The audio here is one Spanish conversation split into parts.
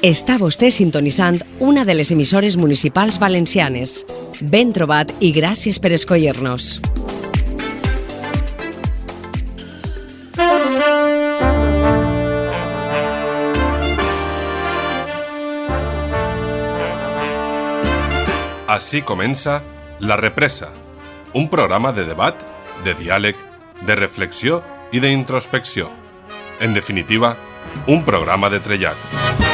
Està vostè sintonitzant una de les emissores municipals valencianes. Ben trobat i gràcies per escollir-nos. Així comença La Represa, un programa de debat, de diàleg, de reflexió i d'introspecció. En definitiva, un programa de trellat.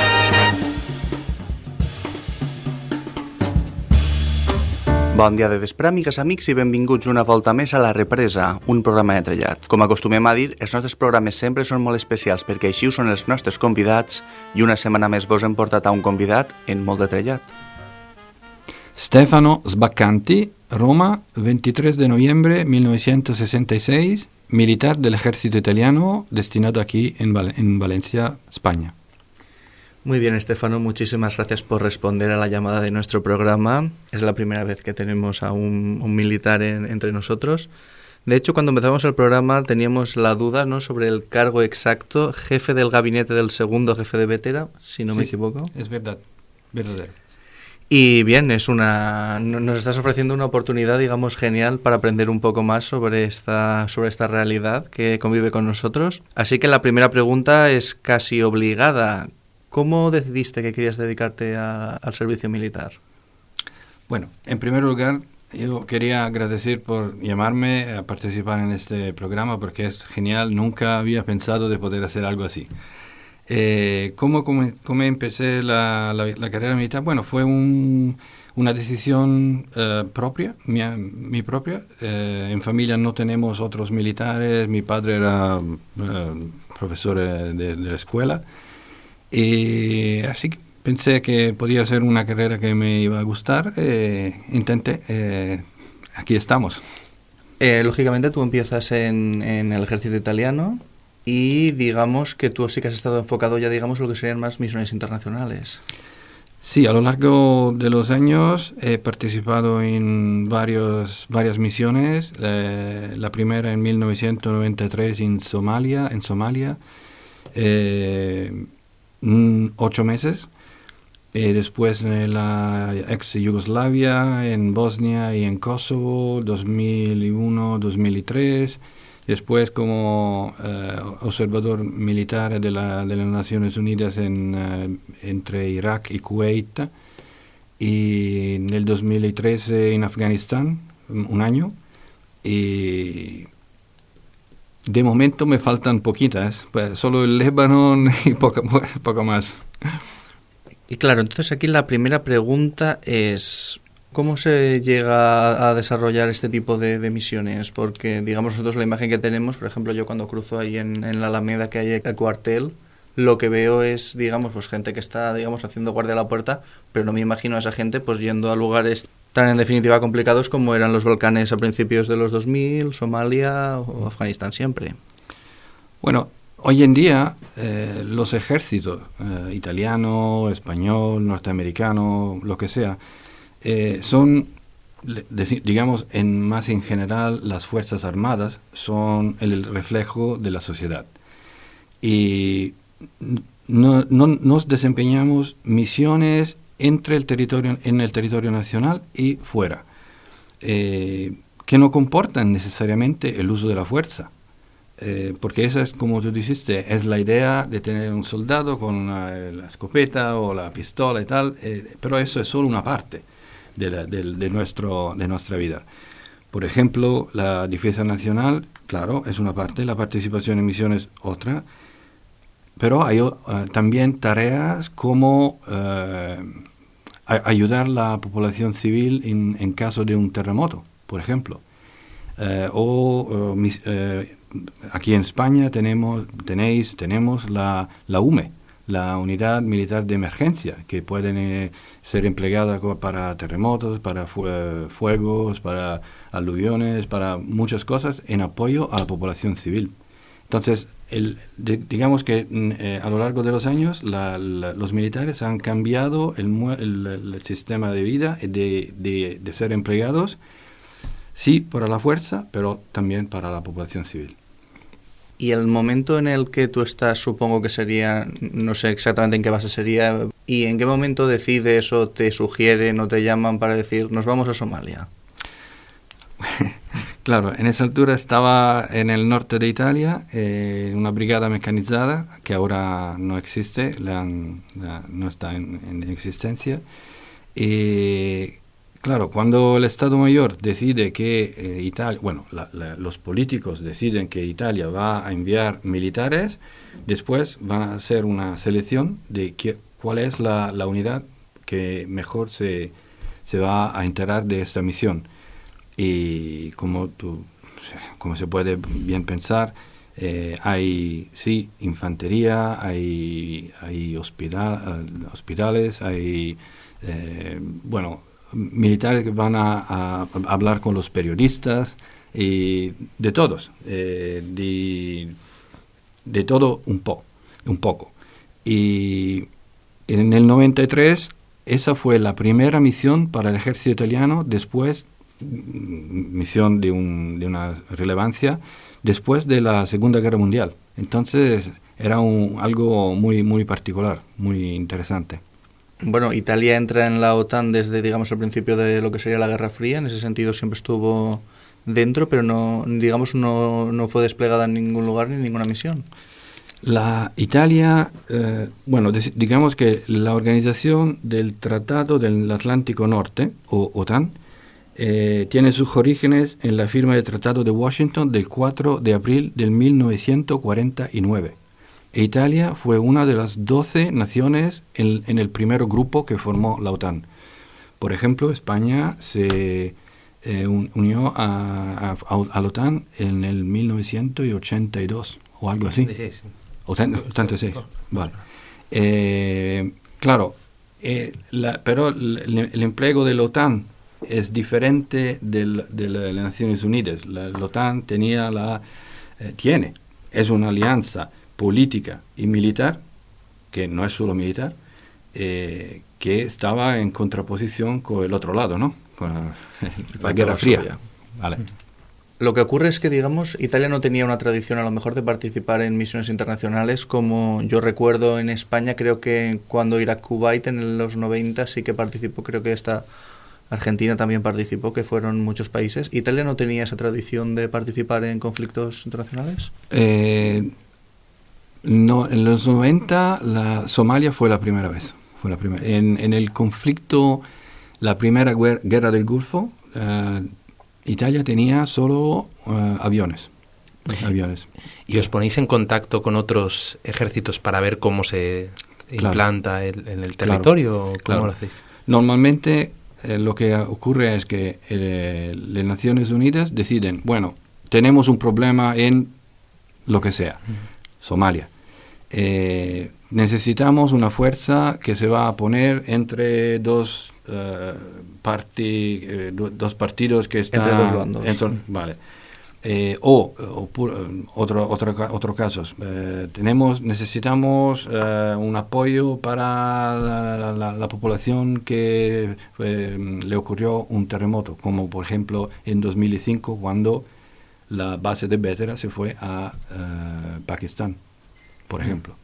Bon dia de vespre, amigues, amics, i benvinguts una volta més a La Represa, un programa de trellat. Com acostumem a dir, els nostres programes sempre són molt especials perquè així ho són els nostres convidats i una setmana més vos hem portat a un convidat en molt de trellat. Stefano Sbaccanti, Roma, 23 de noviembre 1966, militar del ejército italiano destinado aquí en, Val en Valencia, España. Muy bien, Estefano, muchísimas gracias por responder a la llamada de nuestro programa. Es la primera vez que tenemos a un, un militar en, entre nosotros. De hecho, cuando empezamos el programa teníamos la duda ¿no? sobre el cargo exacto, jefe del gabinete del segundo jefe de Vetera, si no Sí, me equivoco. Es verdad, verdadero. Y bien, es una, no- nos estás ofreciendo una oportunidad, digamos, genial para aprender un poco más sobre esta, sobre esta realidad que convive con nosotros. Así que la primera pregunta es casi obligada. ¿Cómo decidiste que querías dedicarte a- al servicio militar? Bueno, en primer lugar, yo quería agradecer por llamarme a participar en este programa porque es genial, nunca había pensado de poder hacer algo así. Eh, ¿cómo, cómo, cómo empecé la, la- la carrera militar? Bueno, fue un- una decisión eh, propia, mi propia. Eh, en familia no tenemos otros militares, mi padre era eh, profesor eh, de, de la escuela. Y así que pensé que podía ser una carrera que me iba a gustar. eh, intenté. eh, aquí estamos. Eh, lógicamente tú empiezas en, en el ejército italiano y digamos que tú sí que has estado enfocado ya, digamos, en lo que serían más misiones internacionales. Sí, a lo largo de los años he participado en varios, varias misiones. eh, la primera en 1993 en Somalia, en Somalia, eh, mm, ocho meses. Eh, después en la ex Yugoslavia, en Bosnia y en Kosovo, 2001, 2003. Después como eh, observador militar de, la- de las Naciones Unidas en, eh, entre Irak y Kuwait. Y en el 2013 en Afganistán, un año. Y de momento me faltan poquitas, pues, solo el Líbano y poco, más. Y claro, entonces aquí la primera pregunta es, ¿cómo se llega a desarrollar este tipo de, misiones? Porque, digamos, nosotros la imagen que tenemos, por ejemplo, yo cuando cruzo ahí en, en la Alameda que hay el cuartel, lo que veo es, digamos, pues gente que está, digamos, haciendo guardia a la puerta, pero no me imagino a esa gente pues yendo a lugares tan en definitiva complicados como eran los Balcanes a principios de los 2000, Somalia o Afganistán siempre. Bueno, hoy en día eh, los ejércitos, eh, italiano, español, norteamericano, lo que sea, eh, son, digamos, en más en general, las Fuerzas Armadas son el reflejo de la sociedad. Y no, no- nos desempeñamos misiones entre el territorio, en el territorio nacional y fuera, eh, que no comportan necesariamente el uso de la fuerza. Eh, porque esa es, como tú dijiste, es la idea de tener un soldado con una- la escopeta o la pistola y tal, eh, pero eso es solo una parte de, la- del- de nuestro, de nuestra vida. Por ejemplo, la defensa nacional, claro, es una parte, la participación en misiones otra, pero hay eh, también tareas como eh, ayudar a la población civil en, en caso de un terremoto, por ejemplo. Eh, o aquí en España tenemos, tenéis, tenemos la, la UME, la Unidad Militar de Emergencia, que pueden eh, ser empleada para terremotos, para fue- fuegos, para aluviones, para muchas cosas en apoyo a la población civil. Entonces, el, de- digamos que mm, eh, a lo largo de los años la- la- los militares han cambiado el, el- el sistema de vida de, de- de ser empleados, sí, para la fuerza, pero también para la población civil. Y el momento en el que tú estás, supongo que sería, no sé exactamente en qué base sería, y en qué momento decides o te sugieren o te llaman para decir, nos vamos a Somalia. Claro, en esa altura estaba en el norte de Italia, eh, una brigada mecanizada que ahora no existe, no está en, existencia. Y claro, cuando el Estado Mayor decide que eh, Italia, bueno, los políticos deciden que Italia va a enviar militares, después van a hacer una selección de cuál es la, unidad que mejor se, se va a enterar de esta misión y como, tú, como se puede bien pensar, eh, hay, sí, infantería, hay, hay hospital, hospitales, hay, eh, bueno, militares que van a, hablar con los periodistas y de todos, eh, de, de, todo un, po, un poco. Y en el 93 esa fue la primera misión para el ejército italiano después misión de, un, de una relevancia después de la Segunda Guerra Mundial. Entonces era un, algo muy, muy particular, muy interesante. Bueno, Italia entra en la OTAN desde, digamos, el principio de lo que sería la Guerra Fría. En ese sentido siempre estuvo dentro, pero no, digamos, no, no fue desplegada en ningún lugar ni en ninguna misión. La Italia, eh, bueno, digamos que la organización del Tratado del Atlántico Norte, o OTAN, eh, tiene sus orígenes en la firma del Tratado de Washington del 4 de abril de 1949. E Italia fue una de las 12 naciones en, el primer grupo que formó la OTAN. Por ejemplo, España se eh, unió a, la OTAN en el 1982 o algo así. O tanto sí. Vale. Eh, claro, pero el, el empleo de la OTAN es diferente del, de, las Naciones Unidas. La, OTAN tenía la, eh, tiene, es una alianza política y militar, que no es solo militar, eh, que estaba en contraposición con el otro lado, ¿no? Con la, Guerra Fría. Vale. Lo que ocurre es que, digamos, Italia no tenía una tradición a lo mejor de participar en misiones internacionales como yo recuerdo en España, creo que cuando Irak-Kuwait en los 90 sí que participó, creo que esta Argentina también participó, que fueron muchos países. ¿Italia no tenía esa tradición de participar en conflictos internacionales? Eh, no, en los 90 la Somalia fue la primera vez. Fue la primera. En, el conflicto, la primera guerra del Golfo, eh, Italia tenía solo eh, aviones. aviones. ¿Y os ponéis en contacto con otros ejércitos para ver cómo se implanta en el territorio? ¿Cómo lo hacéis? Normalmente eh, lo que ocurre es que eh, las Naciones Unidas deciden, bueno, tenemos un problema en lo que sea, Somalia. Eh, necesitamos una fuerza que se va a poner entre dos, dos partidos que están... Entre dos bandos. vale. Eh, o, eh, otro, otro, otro caso, eh, tenemos, necesitamos un apoyo para la, población que le ocurrió un terremoto, como por ejemplo en 2005 cuando la base de Bétera se fue a Pakistán, por ejemplo.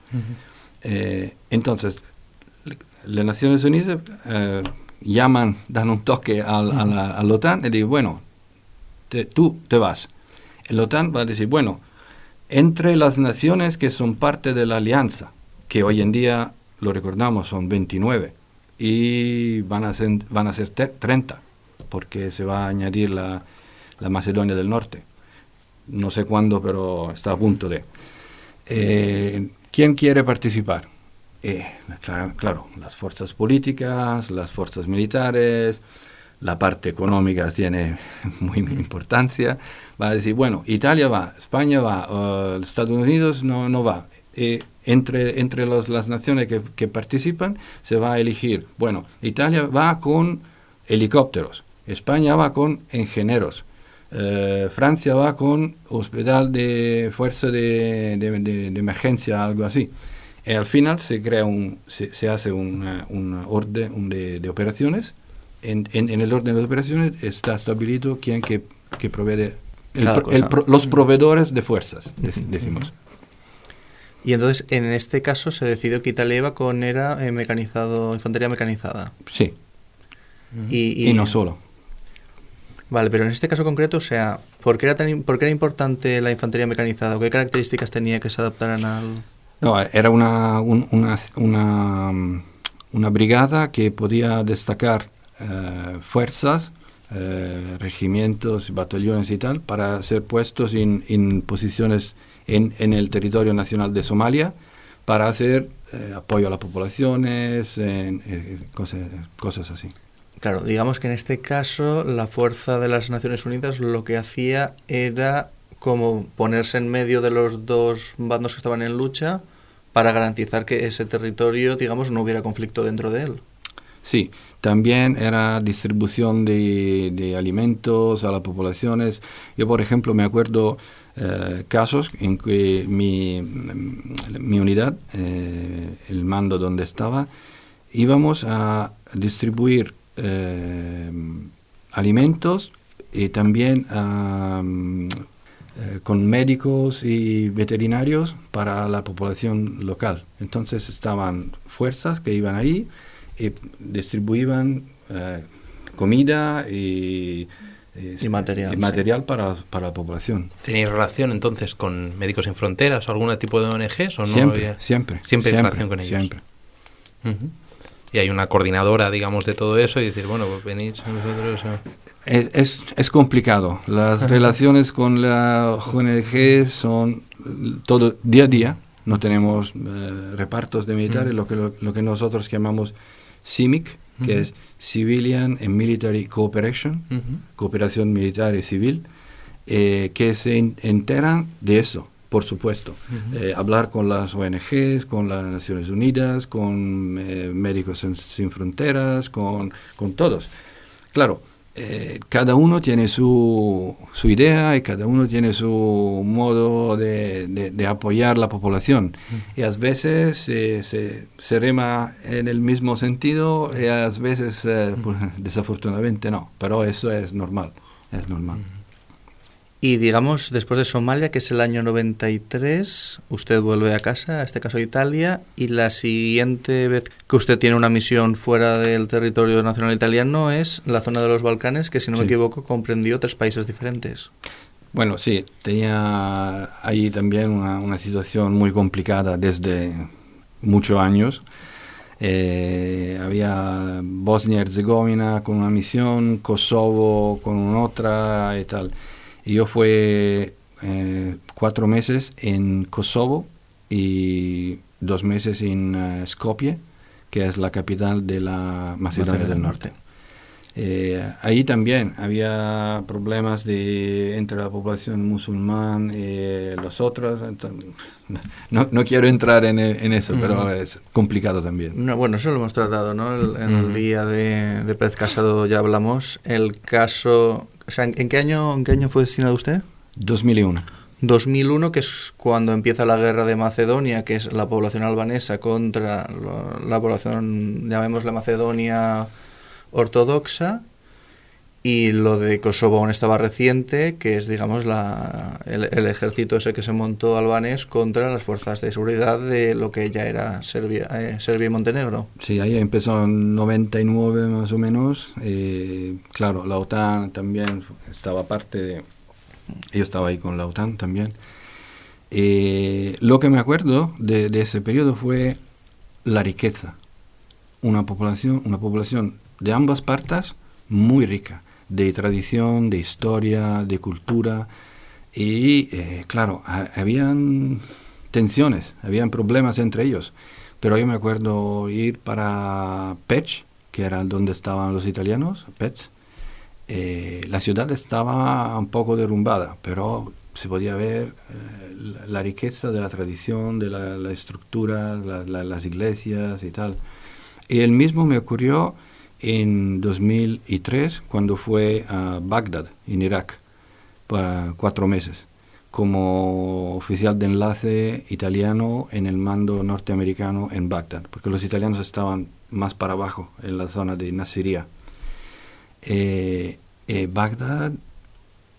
entonces, las Naciones Unidas llaman, dan un toque al, a, la, OTAN y dicen, bueno, tú te vas el OTAN va a decir, bueno, entre las naciones que son parte de la alianza, que hoy en día, lo recordamos, son 29, y van a ser, van a ser 30, porque se va a añadir la, Macedonia del Norte. No sé cuándo, pero está a punto de. Eh, ¿Quién quiere participar? Eh, claro, claro, las fuerzas políticas, las fuerzas militares, la parte económica tiene muy importancia, va a decir, bueno, Italia va, España va, Estados Unidos no, no va. entre entre las naciones que, participan se va a elegir, bueno, Italia va con helicópteros, España va con ingenieros, eh, Francia va con hospital de fuerza de, de, emergencia, algo así. Y al final se crea un, se, hace un orden de, operaciones. En, en, el orden de operaciones está establecido quién que, que provee los proveedores de fuerzas, decimos. Y entonces, en este caso, se decidió que Italia iba con era eh, mecanizado, infantería mecanizada. Sí. y, no solo. Vale, pero en este caso concreto, o sea, ¿por qué era, tan, por qué era importante la infantería mecanizada? ¿O qué características tenía que se adaptaran al...? No, era una, una, una, brigada que podía destacar eh, fuerzas, eh, regimientos, batallones y tal, para ser puestos en, en posiciones en, en, el territorio nacional de Somalia para hacer eh, apoyo a las poblaciones, en, cosas, cosas así. Claro, digamos que en este caso la fuerza de las Naciones Unidas lo que hacía era como ponerse en medio de los dos bandos que estaban en lucha para garantizar que ese territorio, digamos, no hubiera conflicto dentro de él. Sí, también era distribución de, alimentos a las poblaciones. Yo, por ejemplo, me acuerdo eh, casos en que mi, mi unidad, eh, el mando donde estaba, íbamos a distribuir eh, alimentos y también eh, con médicos y veterinarios para la población local. Entonces estaban fuerzas que iban ahí y distribuían eh, comida y, material, material para, para, la población. ¿Tenéis relación entonces con Médicos Sin Fronteras o algún tipo de ONGs o no? Siempre, siempre. Siempre, relación con ellos. Siempre y hay una coordinadora, digamos, de todo eso y decir, bueno, pues venís nosotros. Es, es, complicado. Las relaciones con la ONG son todo día a día. No tenemos eh, repartos de militares, lo, que, lo, que nosotros llamamos CIMIC, que es Civilian and Military Cooperation, cooperación militar y civil, eh, que se enteran de eso por supuesto. Eh, hablar con las ONGs, con las Naciones Unidas, con eh, Médicos Sin, Fronteras, con, con, todos. Claro, eh, cada uno tiene su, su, idea y cada uno tiene su modo de, de, apoyar la población. Y a veces se, se, rema en el mismo sentido y a veces, pues, desafortunadamente, no. Pero eso es normal, es normal. Y digamos, después de Somalia, que es el año 93, usted vuelve a casa, a este caso a Italia, y la siguiente vez que usted tiene una misión fuera del territorio nacional italiano es la zona de los Balcanes, que si no me equivoco comprendió tres países diferentes. Bueno, sí, tenía ahí también una, situación muy complicada desde muchos años. Eh, había Bosnia-Herzegovina con una misión, Kosovo con otra y tal. Yo fue eh, cuatro meses en Kosovo y dos meses en uh, Skopje, que es la capital de la Macedonia del Norte. Eh, ahí también había problemas de, entre la población musulmán y los otros. no, no, quiero entrar en, en eso, pero es complicado también. No, bueno, eso lo hemos tratado, ¿no? en el día de, de Pez Casado ya hablamos. El caso ¿en, qué año, ¿en qué año fue destinado usted? 2001. 2001, que es cuando empieza la guerra de Macedonia, que es la población albanesa contra la población, llamémosla Macedonia ortodoxa, y lo de Kosovo aún estaba reciente, que es, digamos, la, el, ejército ese que se montó albanés contra las fuerzas de seguridad de lo que ya era Serbia, eh, Serbia y Montenegro. Sí, ahí empezó en 99 más o menos. Eh, claro, la OTAN también estaba parte de... Yo estaba ahí con la OTAN también. Eh, lo que me acuerdo de, de ese periodo fue la riqueza. Una población, una población de ambas partes muy rica de tradición, de historia, de cultura. Y eh, claro, habían tensiones, habían problemas entre ellos. Pero yo me acuerdo ir para Pech, que era donde estaban los italianos, Pech. Eh, la ciudad estaba un poco derrumbada, pero se podía ver eh, la, riqueza de la tradición, de la, estructura, las iglesias y tal. Y el mismo me ocurrió en 2003 cuando fue a Bagdad, en Irak, para cuatro meses, como oficial de enlace italiano en el mando norteamericano en Bagdad, porque los italianos estaban más para abajo, en la zona de Nasiria. Eh, eh, Bagdad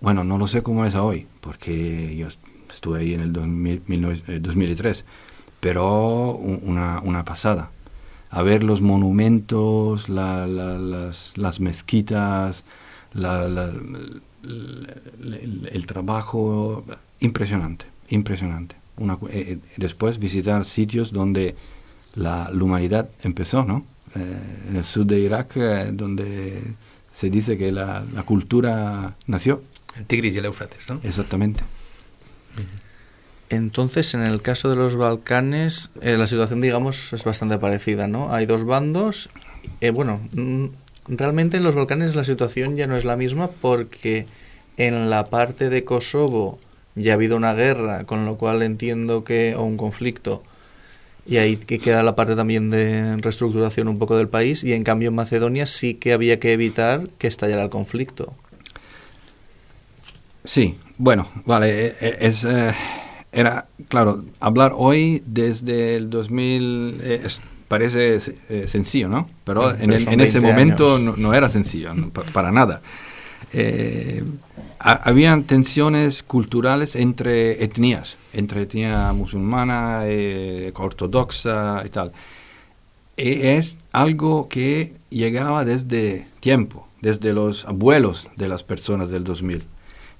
Bueno, no lo sé cómo es hoy, porque yo estuve ahí en el 2003, eh, pero una, una pasada. A ver los monumentos, las, las, mezquitas, el, trabajo, impresionante, impresionante. Una, eh, eh, después visitar sitios donde la, humanidad empezó, ¿no? en el sur de Irak, donde se dice que la, la cultura nació. El Tigris y el Éufrates, ¿no? Exactamente. Entonces, en el caso de los Balcanes, eh, la situación, digamos, es bastante parecida, ¿no? Hay dos bandos. Eh, bueno, mm, realmente en los Balcanes la situación ya no es la misma porque en la parte de Kosovo ya ha habido una guerra, con lo cual entiendo que, o un conflicto, y ahí que queda la parte también de reestructuración un poco del país, y en cambio en Macedonia sí que había que evitar que estallara el conflicto. Sí, bueno, vale, e, e, es, eh, era, claro, hablar hoy desde el 2000 eh, parece eh, sencillo, ¿no? Pero, en, ese momento no, era sencillo, para nada. habían tensiones culturales entre etnias, entre etnia musulmana, ortodoxa y tal. E, es algo que llegaba desde tiempo, desde los abuelos de las personas del 2000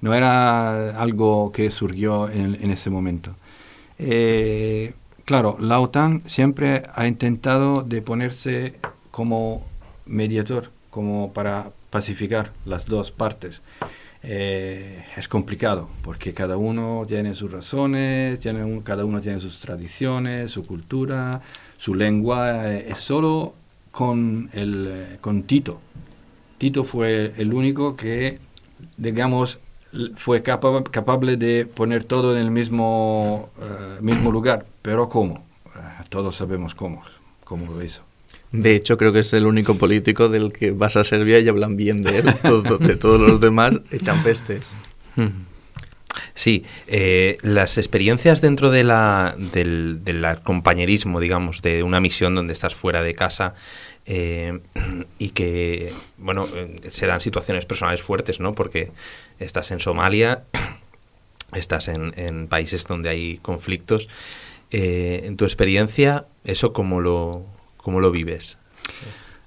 no era algo que surgió en, ese momento. Eh, claro, la OTAN siempre ha intentado de ponerse como mediador, como para pacificar las dos partes. Eh, es complicado porque cada uno tiene sus razones, tiene cada uno tiene sus tradiciones, su cultura, su lengua. Eh, es solo con, el, con Tito. Tito fue el único que, digamos, fue capaz, capaz de poner todo en el mismo, eh, mismo lugar. Pero ¿cómo? Eh, todos sabemos cómo, cómo lo hizo. De hecho, creo que es el único político del que vas a Serbia y hablan bien de él. de todos los demás echan pestes. Sí, eh, las experiencias dentro de la, del, del compañerismo, digamos, de una misión donde estás fuera de casa, eh, y que, bueno, se dan situaciones personales fuertes, ¿no? Porque estás en Somalia, estás en, países donde hay conflictos. Eh, en tu experiencia, ¿eso cómo lo, cómo lo vives?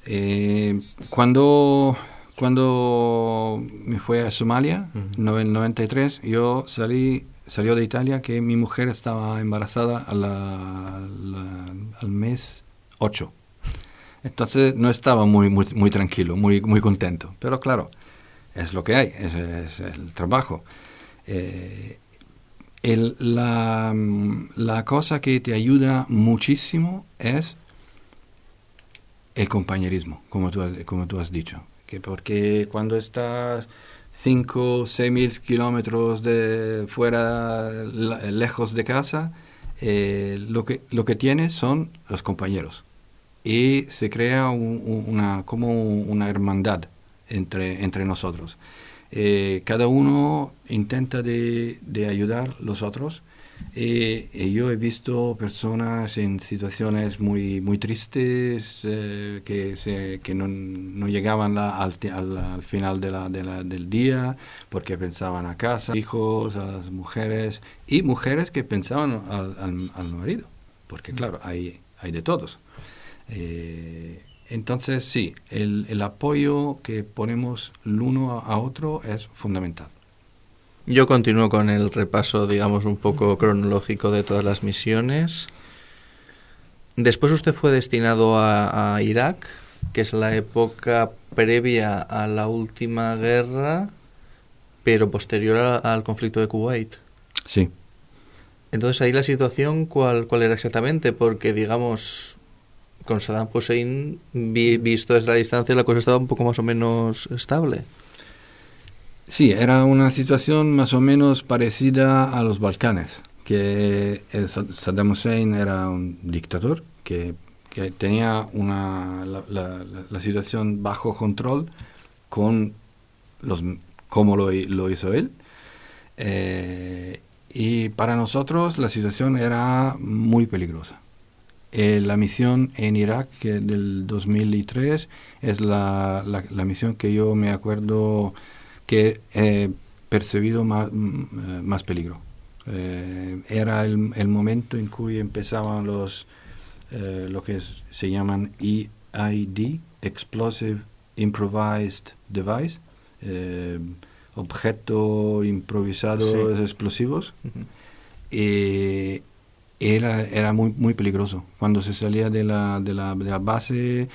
Eh, cuando, cuando me fui a Somalia, en el 93, yo salí salió de Italia que mi mujer estaba embarazada al mes 8. Entonces no estaba muy, muy, tranquilo, muy, muy contento. Pero claro, es lo que hay, es, el trabajo. Eh, la, la, cosa que te ayuda muchísimo es el compañerismo, como tú, como tú has dicho. Que porque cuando estás 5 o 6 mil kilómetros de fuera, lejos de casa, eh, lo, que, lo que tienes son los compañeros y se crea una, como una hermandad entre, entre nosotros. Eh, cada uno intenta de, de ayudar los otros. Eh, y yo he visto personas en situaciones muy, muy tristes eh, que, se, que no, no llegaban al, al, final de la, de la, del día porque pensaban a casa, hijos, a las mujeres y mujeres que pensaban al, al marido, porque claro, hay, hay de todos. Eh, entonces, sí, el, el, apoyo que ponemos el uno a otro es fundamental. Yo continúo con el repaso, digamos, un poco cronológico de todas las misiones. Después usted fue destinado a, Irak, que es la época previa a la última guerra, pero posterior al conflicto de Kuwait. Sí. Entonces ahí la situación, ¿cuál, cuál era exactamente? Porque, digamos, con Saddam Hussein, visto desde la distancia, la cosa estaba un poco más o menos estable. Sí, era una situación más o menos parecida a los Balcanes, que Saddam Hussein era un dictador que, tenía una, la, situación bajo control con los, como lo, hizo él. Eh, y para nosotros la situación era muy peligrosa. Eh, la misión en Irak del 2003 es la, la, misión que yo me acuerdo que eh, percibido más, más peligro. era el, el, momento en que empezaban los, lo que se llaman EID, Explosive Improvised Device, objetos improvisados explosivos. Era, era muy, muy peligroso. Cuando se salía de la, de la, de la base,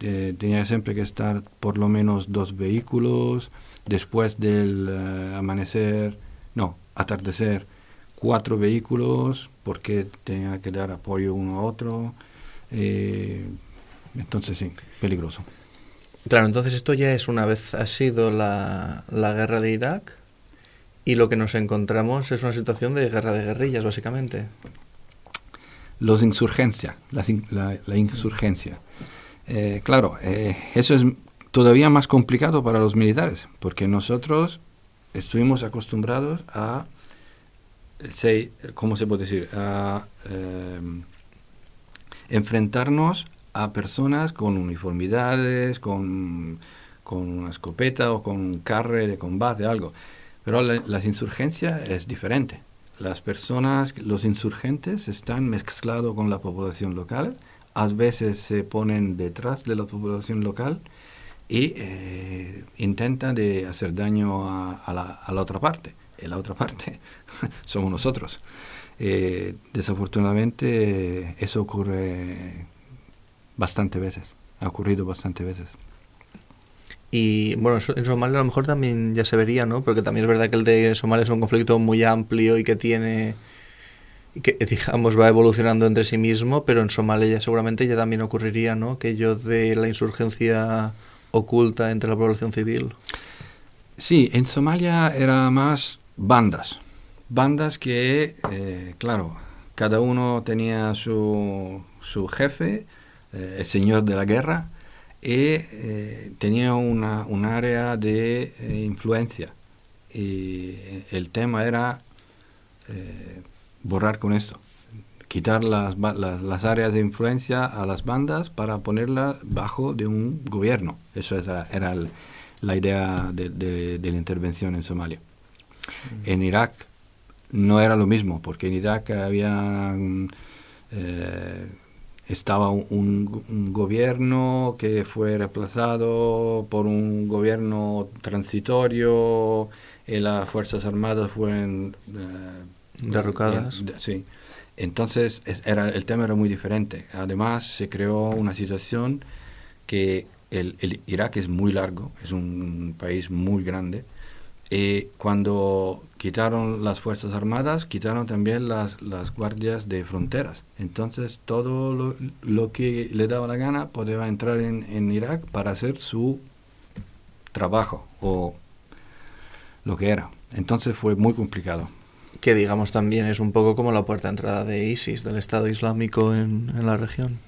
eh, tenía siempre que estar por lo menos dos vehículos. Después del eh, amanecer, no, atardecer, cuatro vehículos, porque tenía que dar apoyo uno a otro. Eh, entonces, sí, peligroso. Claro, entonces esto ya es una vez ha sido la, la guerra de Irak y lo que nos encontramos es una situación de guerra de guerrillas, básicamente. Los insurgencia, la, la, insurgencia. Eh, claro, eh, eso es todavía más complicado para los militares, porque nosotros estuvimos acostumbrados a, ¿cómo se puede decir?, a eh, enfrentarnos a personas con uniformidades, con, con una escopeta o con un carre de combate, algo. Pero la, las insurgencias es diferente. Las personas, los insurgentes están mezclados con la población local, a veces se ponen detrás de la población local y eh, intentan de hacer daño a, la, otra parte. Y la otra parte somos nosotros. Eh, desafortunadamente eso ocurre bastante veces, ha ocurrido bastante veces. Y bueno, en Somalia a lo mejor también ya se vería, ¿no? Porque también es verdad que el de Somalia es un conflicto muy amplio y que tiene, que digamos va evolucionando entre sí mismo, pero en Somalia ya seguramente ya también ocurriría, ¿no? Que yo de la insurgencia oculta entre la población civil. Sí, en Somalia era más bandas, bandas que, eh, claro, cada uno tenía su, su jefe, eh, el señor de la guerra, y eh, tenía una, un área de eh, influencia. Y el tema era borrar con esto, quitar las, las, las, áreas de influencia a las bandas para ponerlas bajo de un gobierno. Eso era, la idea de, la intervención en Somalia. En Irak no era lo mismo, porque en Irak había... Eh, estaba un, gobierno que fue reemplazado por un gobierno transitorio y las Fuerzas Armadas fueron eh, derrocadas. sí. Entonces era, el tema era muy diferente. Además se creó una situación que el, el Irak es muy largo, es un país muy grande y cuando quitaron las Fuerzas Armadas, quitaron también las, las guardias de fronteras. Entonces todo lo, lo, que le daba la gana podía entrar en, en, Irak para hacer su trabajo o lo que era. Entonces fue muy complicado. Que digamos también es un poco como la puerta de entrada de ISIS, del Estado Islámico en, en la región.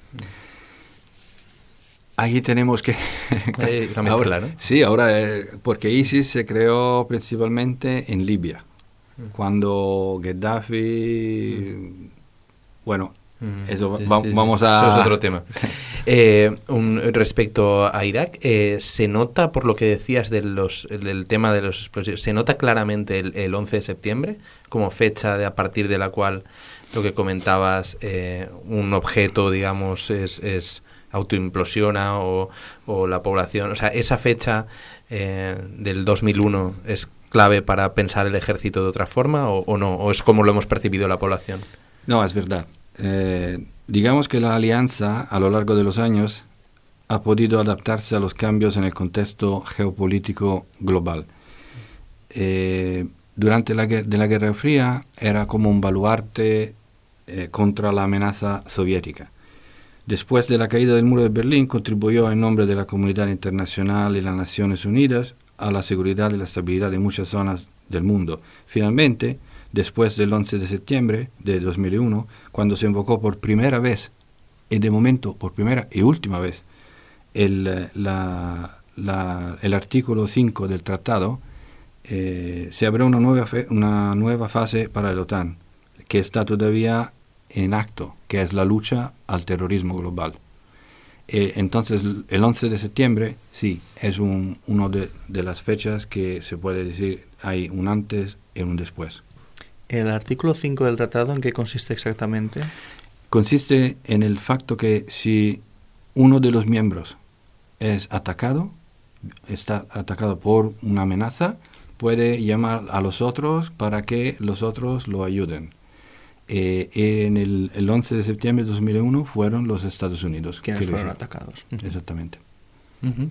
Ahí tenemos que... ahora, ¿no? Sí, ahora, eh, porque ISIS se creó principalmente en Libia, mm. cuando Gaddafi... Mm. Bueno, mm. eso vamos a... Eso es otro tema. eh, un, respecto a Irak, eh, se nota, por lo que decías de los, del tema de los explosivos, se nota claramente el, el 11 de septiembre como fecha de, a partir de la cual lo que comentabas, eh, un objeto, digamos, es, es autoimplosiona o, la población. O sea, esa fecha eh, del 2001 es clave para pensar el ejército de otra forma o, no? ¿O es como lo hemos percibido la población? No, es verdad. Eh, digamos que la alianza a lo largo de los años ha podido adaptarse a los cambios en el contexto geopolítico global. Eh, durante la, de la Guerra Fría era como un baluarte contra la amenaza soviética. Después de la caída del muro de Berlín, contribuyó en nombre de la comunidad internacional y las Naciones Unidas a la seguridad y la estabilidad de muchas zonas del mundo. Finalmente, después del 11 de septiembre de 2001, cuando se invocó por primera vez, y de momento por primera y última vez, el, el artículo 5 del tratado, eh, se abrió una nueva, una nueva fase para la OTAN, que está todavía en acto, que es la lucha al terrorismo global. Eh, entonces, el 11 de septiembre, sí, es un, uno de, de, las fechas que se puede decir hay un antes y un después. ¿El artículo 5 del tratado en qué consiste exactamente? Consiste en el facto que si uno de los miembros es atacado, está atacado por una amenaza, puede llamar a los otros para que los otros lo ayuden. Eh, en el, el, 11 de septiembre de 2001 fueron los Estados Unidos quienes fueron atacados. Exactamente. Uh -huh.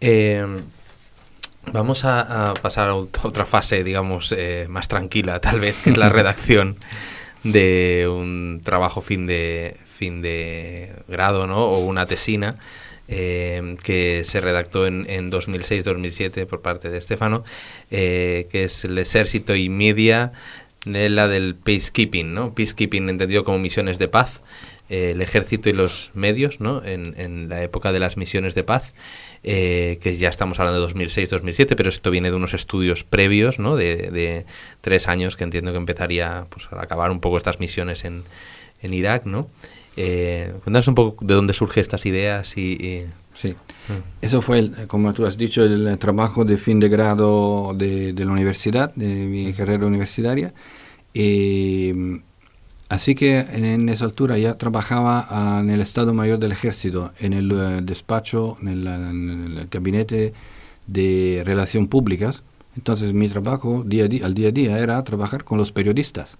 eh, vamos a, a, pasar a otra fase, digamos, eh, más tranquila, tal vez, que es la redacción de un trabajo fin de fin de grado, ¿no? O una tesina. Eh, que se redactó en, en 2006-2007 por parte de Estefano, eh, que es el ejército y media de la del peacekeeping, ¿no? Peacekeeping entendido como misiones de paz, eh, el ejército y los medios, ¿no? En, en, la época de las misiones de paz, eh, que ya estamos hablando de 2006-2007, pero esto viene de unos estudios previos, ¿no? De, de, tres años que entiendo que empezaría pues, a acabar un poco estas misiones en, en Irak, ¿no? Eh, cuéntanos un poco de dónde surgen estas ideas y... y... Sí, eso fue, el, como tú has dicho, el trabajo de fin de grado de, de la universidad, de mi carrera universitaria. Y, así que en, en, esa altura ya trabajaba en el Estado Mayor del Ejército, en el uh, despacho, en el, en el, gabinete de Relación Públicas. Entonces mi trabajo día a día, al día a día era trabajar con los periodistas.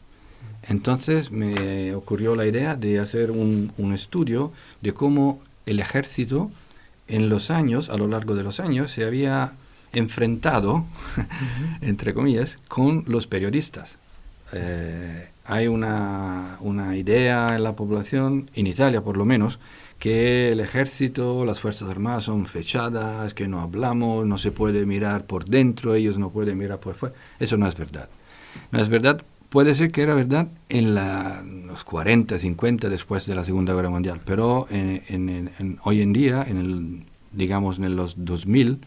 Entonces me ocurrió la idea de hacer un, un estudio de cómo el ejército en los años, a lo largo de los años, se había enfrentado, uh -huh. entre comillas, con los periodistas. Eh, hay una, una, idea en la población, en Italia por lo menos, que el ejército, las Fuerzas Armadas son fechadas, que no hablamos, no se puede mirar por dentro, ellos no pueden mirar por fuera. Eso no es verdad. No es verdad puede ser que era verdad en la, los 40, 50 después de la Segunda Guerra Mundial, pero en, en, hoy en día, en el, digamos en los 2000,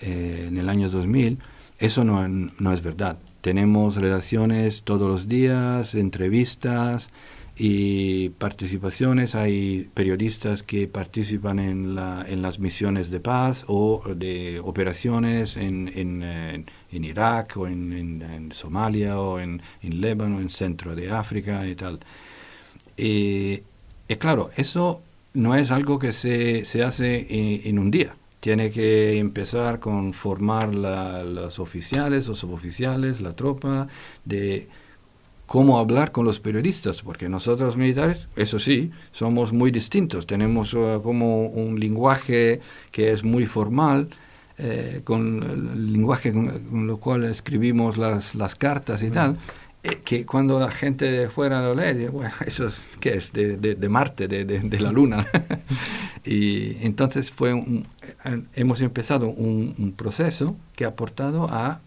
eh, en el año 2000, eso no, no es verdad. Tenemos relaciones todos los días, entrevistas y participaciones. Hay periodistas que participan en, la, en las misiones de paz o de operaciones en, en, en Irak o en, en, Somalia o en, en Líbano, en centro de África y tal. Y, y claro, eso no es algo que se, se hace en, en, un día. Tiene que empezar con formar la, los oficiales o suboficiales, la tropa, de cómo hablar con los periodistas, porque nosotros militares, eso sí, somos muy distintos. Tenemos uh, como un lenguaje que es muy formal, eh, con el lenguaje con, con, lo cual escribimos las, las cartas y tal, eh, que cuando la gente fuera lo lee, dice, bueno, eso es, ¿qué es? De, de, de Marte, de, de, la Luna. y entonces fue un, eh, hemos empezado un, un, proceso que ha aportado a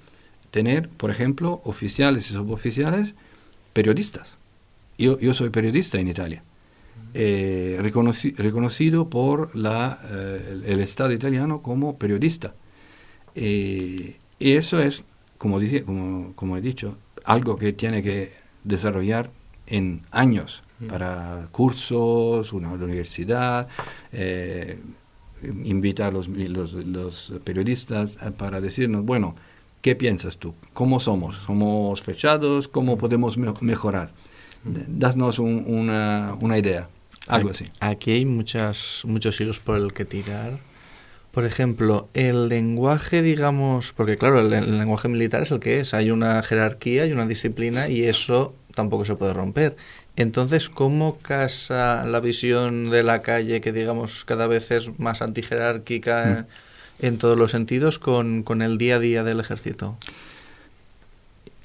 tener, por ejemplo, oficiales y suboficiales periodistas. Yo, yo soy periodista en Italia. Eh, reconoci reconocido por la, eh, el, el, Estado italiano como periodista. Eh, y eso es, como, dice, como, como, he dicho, algo que tiene que desarrollar en años mm. para cursos, una, universidad, eh, invitar a los, los, los, periodistas para decirnos, bueno, ¿qué piensas tú? ¿Cómo somos? ¿Somos fechados? ¿Cómo podemos me mejorar? Mm. Danos un, una, una idea, algo aquí, así. Aquí hay muchas, muchos hilos por el que tirar. Por ejemplo, el lenguaje, digamos, porque claro, el, el, lenguaje militar es el que es, hay una jerarquía y una disciplina y eso tampoco se puede romper. Entonces, ¿cómo casa la visión de la calle, que digamos cada vez es más antijerárquica mm. en todos los sentidos, con, con, el día a día del ejército?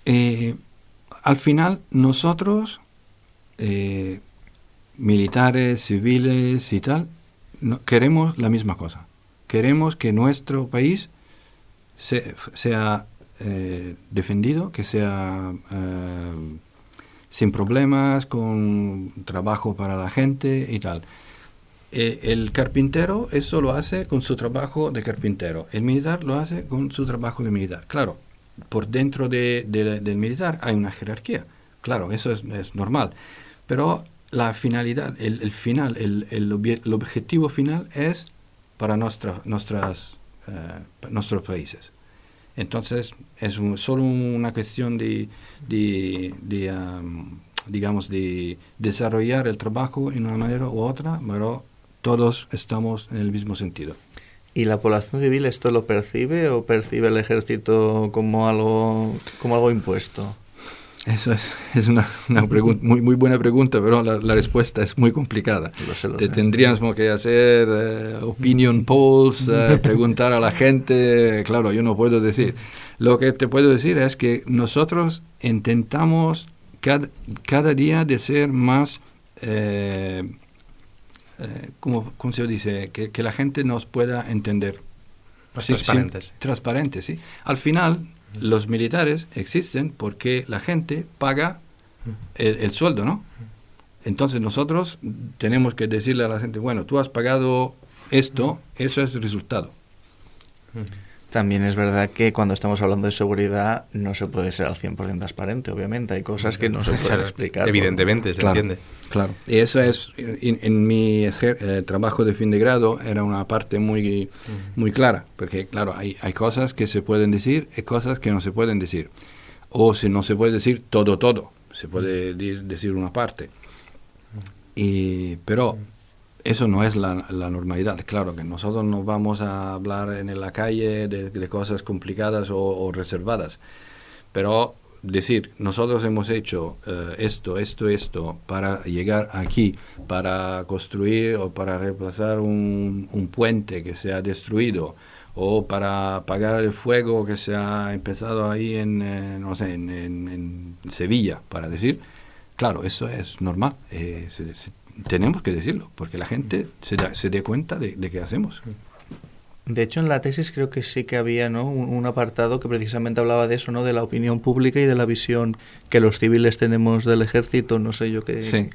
Eh, al final, nosotros, eh, militares, civiles y tal, no, queremos la misma cosa queremos que nuestro país se, sea eh, defendido, que sea eh, sin problemas, con trabajo para la gente y tal. Eh, el carpintero eso lo hace con su trabajo de carpintero, el militar lo hace con su trabajo de militar. Claro, por dentro de, de, del militar hay una jerarquía, claro, eso es, normal, pero la finalidad, el, final, el, el, objetivo final es para nuestra, nuestras, eh, nuestros países. Entonces, es solo una cuestión de, de, digamos, de desarrollar el trabajo en una manera u otra, pero todos estamos en el mismo sentido. ¿Y la población civil esto lo percibe o percibe el ejército como algo, como algo impuesto? Eso es, es una, una muy, muy buena pregunta, pero la, la respuesta es muy complicada. Te tendríamos que hacer eh, opinion polls, eh, preguntar a la gente. Claro, yo no puedo decir. Lo que te puedo decir es que nosotros intentamos cada, cada día de ser más, eh, ¿cómo, se dice? Que, que, la gente nos pueda entender. transparentes. transparentes, sí. Al final, los militares existen porque la gente paga el, sueldo, ¿no? Entonces nosotros tenemos que decirle a la gente, bueno, tú has pagado esto, eso es el resultado. También es verdad que cuando estamos hablando de seguridad no se puede ser al 100% transparente, obviamente. Hay cosas que no se pueden explicar. Evidentemente, se entiende. Claro. Y eso es, en, mi eh, trabajo de fin de grado era una parte muy, muy clara, porque claro, hay, hay cosas que se pueden decir y cosas que no se pueden decir. O si no se puede decir todo, todo. Se puede decir una parte. Y, pero eso no es la, normalidad. Claro que nosotros no vamos a hablar en la calle de, cosas complicadas o, reservadas, pero decir, nosotros hemos hecho eh, esto, esto, esto para llegar aquí, para construir o para reemplazar un, puente que se ha destruido o para apagar el fuego que se ha empezado ahí en, eh, no sé, en, Sevilla, para decir, claro, eso es normal. Eh, tenemos que decirlo, porque la gente se, se dé cuenta de, de qué hacemos. De hecho, en la tesis creo que sí que había ¿no? un, apartado que precisamente hablaba de eso, ¿no? de la opinión pública y de la visión que los civiles tenemos del ejército, no sé yo qué. Sí.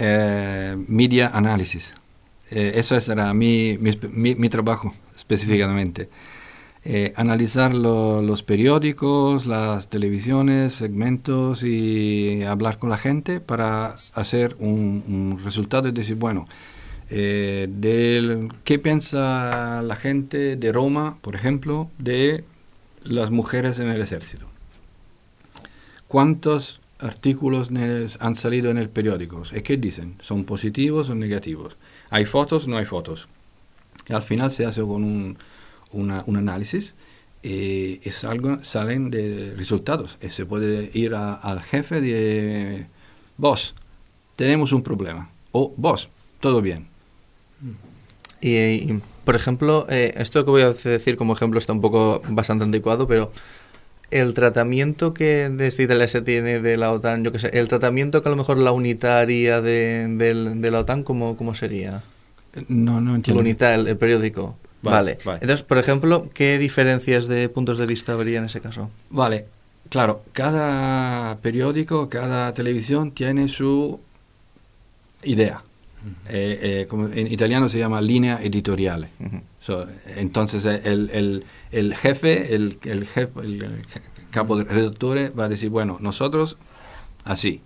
Eh, media análisis. Eh, eso era mi, mi, mi, trabajo específicamente. Eh, analizar los periódicos, las televisiones, segmentos y hablar con la gente para hacer un, resultado y decir, bueno, eh, ¿qué piensa la gente de Roma, por ejemplo, de las mujeres en el ejército? ¿Cuántos artículos han salido en el periódico? ¿Y qué dicen? ¿Son positivos o negativos? ¿Hay fotos? No hay fotos. Y al final se hace con un un análisis y, es algo, salen de resultados. Y se puede ir al jefe de, vos, tenemos un problema. O vos, todo bien. Y, por ejemplo, eh, esto que voy a decir como ejemplo está un poco bastante anticuado, pero el tratamiento que desde Italia se tiene de la OTAN, yo qué sé, el tratamiento que a lo mejor la unitaria de, de, la OTAN, ¿cómo, ¿cómo sería? No, no entiendo. La unidad, el periódico. Vale, Entonces, por ejemplo, ¿qué diferencias de puntos de vista habría en ese caso? Vale, claro, cada periódico, cada televisión tiene su idea. Eh, eh, como en italiano se llama línea editorial. entonces, eh, el, el, jefe, el, el, jefe, el capo de redactores va a decir, bueno, nosotros así.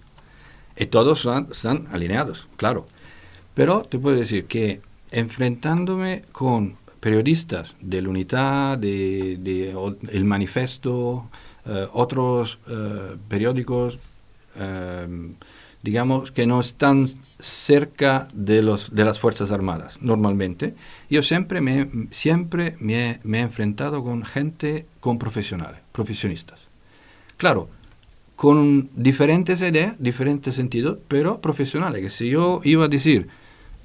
Y todos están alineados, claro. Pero te puedo decir que enfrentándome con periodistas de la Unidad, de, El Manifesto, eh, otros eh, periódicos, eh, digamos, que no están cerca de, los, de las Fuerzas Armadas normalmente. Yo siempre me, siempre me he enfrentado con gente, con profesionales, profesionistas. Claro, con diferentes ideas, diferentes sentidos, pero profesionales. Que si yo iba a decir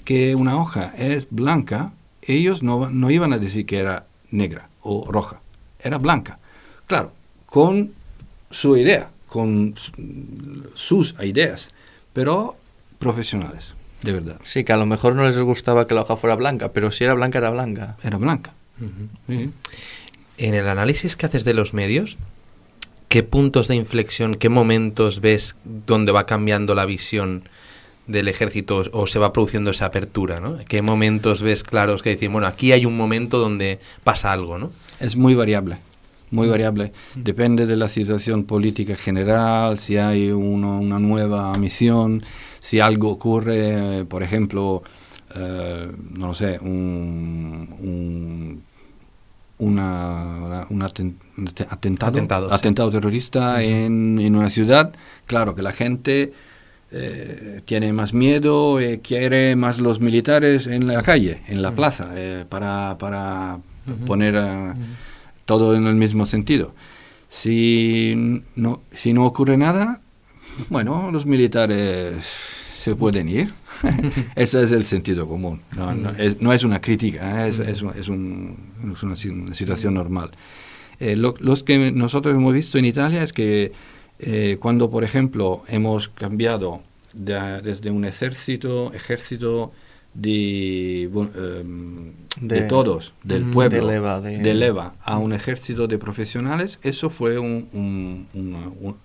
que una hoja es blanca, ellos no, no iban a decir que era negra o roja, era blanca. Claro, con su idea, con sus ideas, pero profesionales, de verdad. Sí, que a lo mejor no les gustaba que la hoja fuera blanca, pero si era blanca, era blanca. Era blanca. En el análisis que haces de los medios, ¿qué puntos de inflexión, qué momentos ves donde va cambiando la visión del ejército o se va produciendo esa apertura, ¿no? ¿Qué momentos ves claros que decir, bueno, aquí hay un momento donde pasa algo, ¿no? Es muy variable, muy variable. Depende de la situación política general, si hay una nueva misión, si algo ocurre, por ejemplo, eh, no lo sé, un, una, un atentado, atentado, terrorista en, en, una ciudad, claro que la gente eh, tiene más miedo, eh, quiere más los militares en la calle, en la plaza, para, para poner todo en el mismo sentido. Si no, si no ocurre nada, bueno, los militares se pueden ir. Ese es el sentido común. No, no, es, no es, una crítica, ¿eh? es, es, es, un, una, situación normal. Eh, lo, los que nosotros hemos visto en Italia es que eh, cuando, por ejemplo, hemos cambiado de, desde un ejército, ejército de, em, de, todos, del pueblo, de Leva, a un ejército de profesionales, eso fue un, un,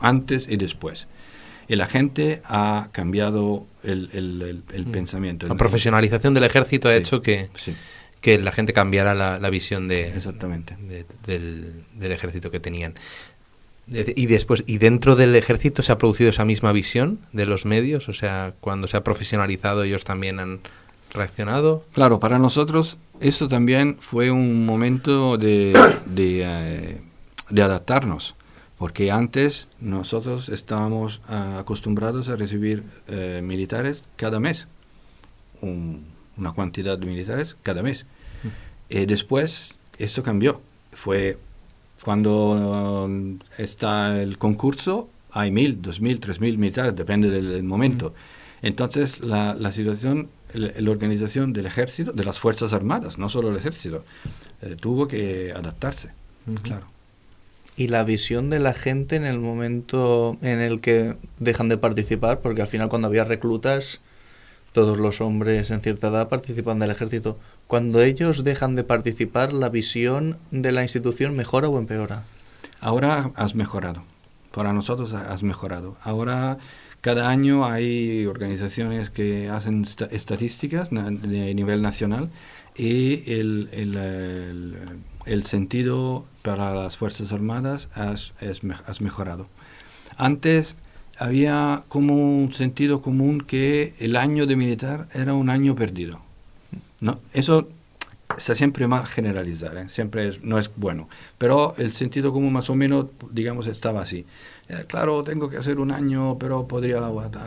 antes y después. Y la gente ha cambiado el, el, el, mm. pensamiento. La profesionalización del ejército ha hecho que, que la gente cambiara la, la visión de, Exactamente. del, del ejército que tenían. Y después, ¿y dentro del ejército se ha producido esa misma visión de los medios? O sea, cuando se ha profesionalizado ellos también han reaccionado. Claro, para nosotros eso también fue un momento de, de, eh, de adaptarnos, porque antes nosotros estábamos ah, acostumbrados a recibir eh, militares cada mes, una cantidad de militares cada mes. mm. eh, después eso cambió, fue cuando um, está el concurso, hay mil, dos mil, tres mil militares, depende del, momento. Entonces, la, la situación, la, organización del ejército, de las Fuerzas Armadas, no solo el ejército, eh, tuvo que adaptarse, claro. Y la visión de la gente en el momento en el que dejan de participar, porque al final cuando había reclutas, todos los hombres en cierta edad participan del ejército. Cuando ellos dejan de participar, ¿la visión de la institución mejora o empeora? Ahora has mejorado. Para nosotros has mejorado. Ahora cada año hay organizaciones que hacen estadísticas de nivel nacional y el, el, el, sentido para las Fuerzas Armadas has, has mejorado. Antes había como un sentido común que el año de militar era un año perdido no, eso está siempre mal generalizar, ¿eh? siempre no es bueno. Pero el sentido común más o menos, digamos, estaba así. Eh, claro, tengo que hacer un año, pero podría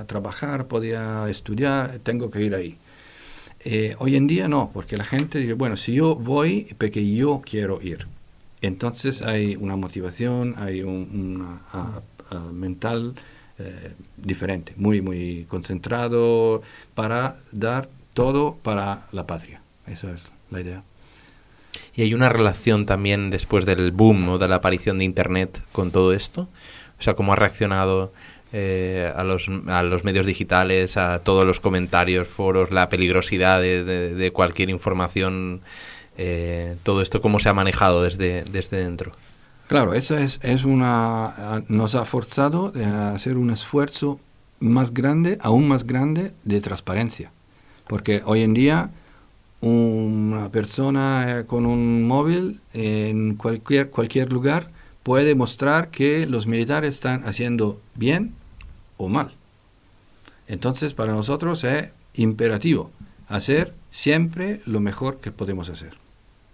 trabajar, podría estudiar, tengo que ir ahí. Eh, hoy en día no, porque la gente dice, bueno, si yo voy, porque yo quiero ir. Entonces hay una motivación, hay un, mental diferente, muy, muy concentrado para dar todo para la patria. Esa es la idea. ¿Y hay una relación también después del boom o de la aparición de Internet con todo esto? O sea, ¿cómo ha reaccionado eh, a, los, a los medios digitales, a todos los comentarios, foros, la peligrosidad de, cualquier información? Eh, todo esto, ¿cómo se ha manejado desde, desde dentro? Claro, eso es, es una, nos ha forzado a hacer un esfuerzo más grande, aún más grande, de transparencia. Porque hoy en día una persona eh, con un móvil en cualquier, cualquier lugar puede mostrar que los militares están haciendo bien o mal. Entonces, para nosotros es imperativo hacer siempre lo mejor que podemos hacer.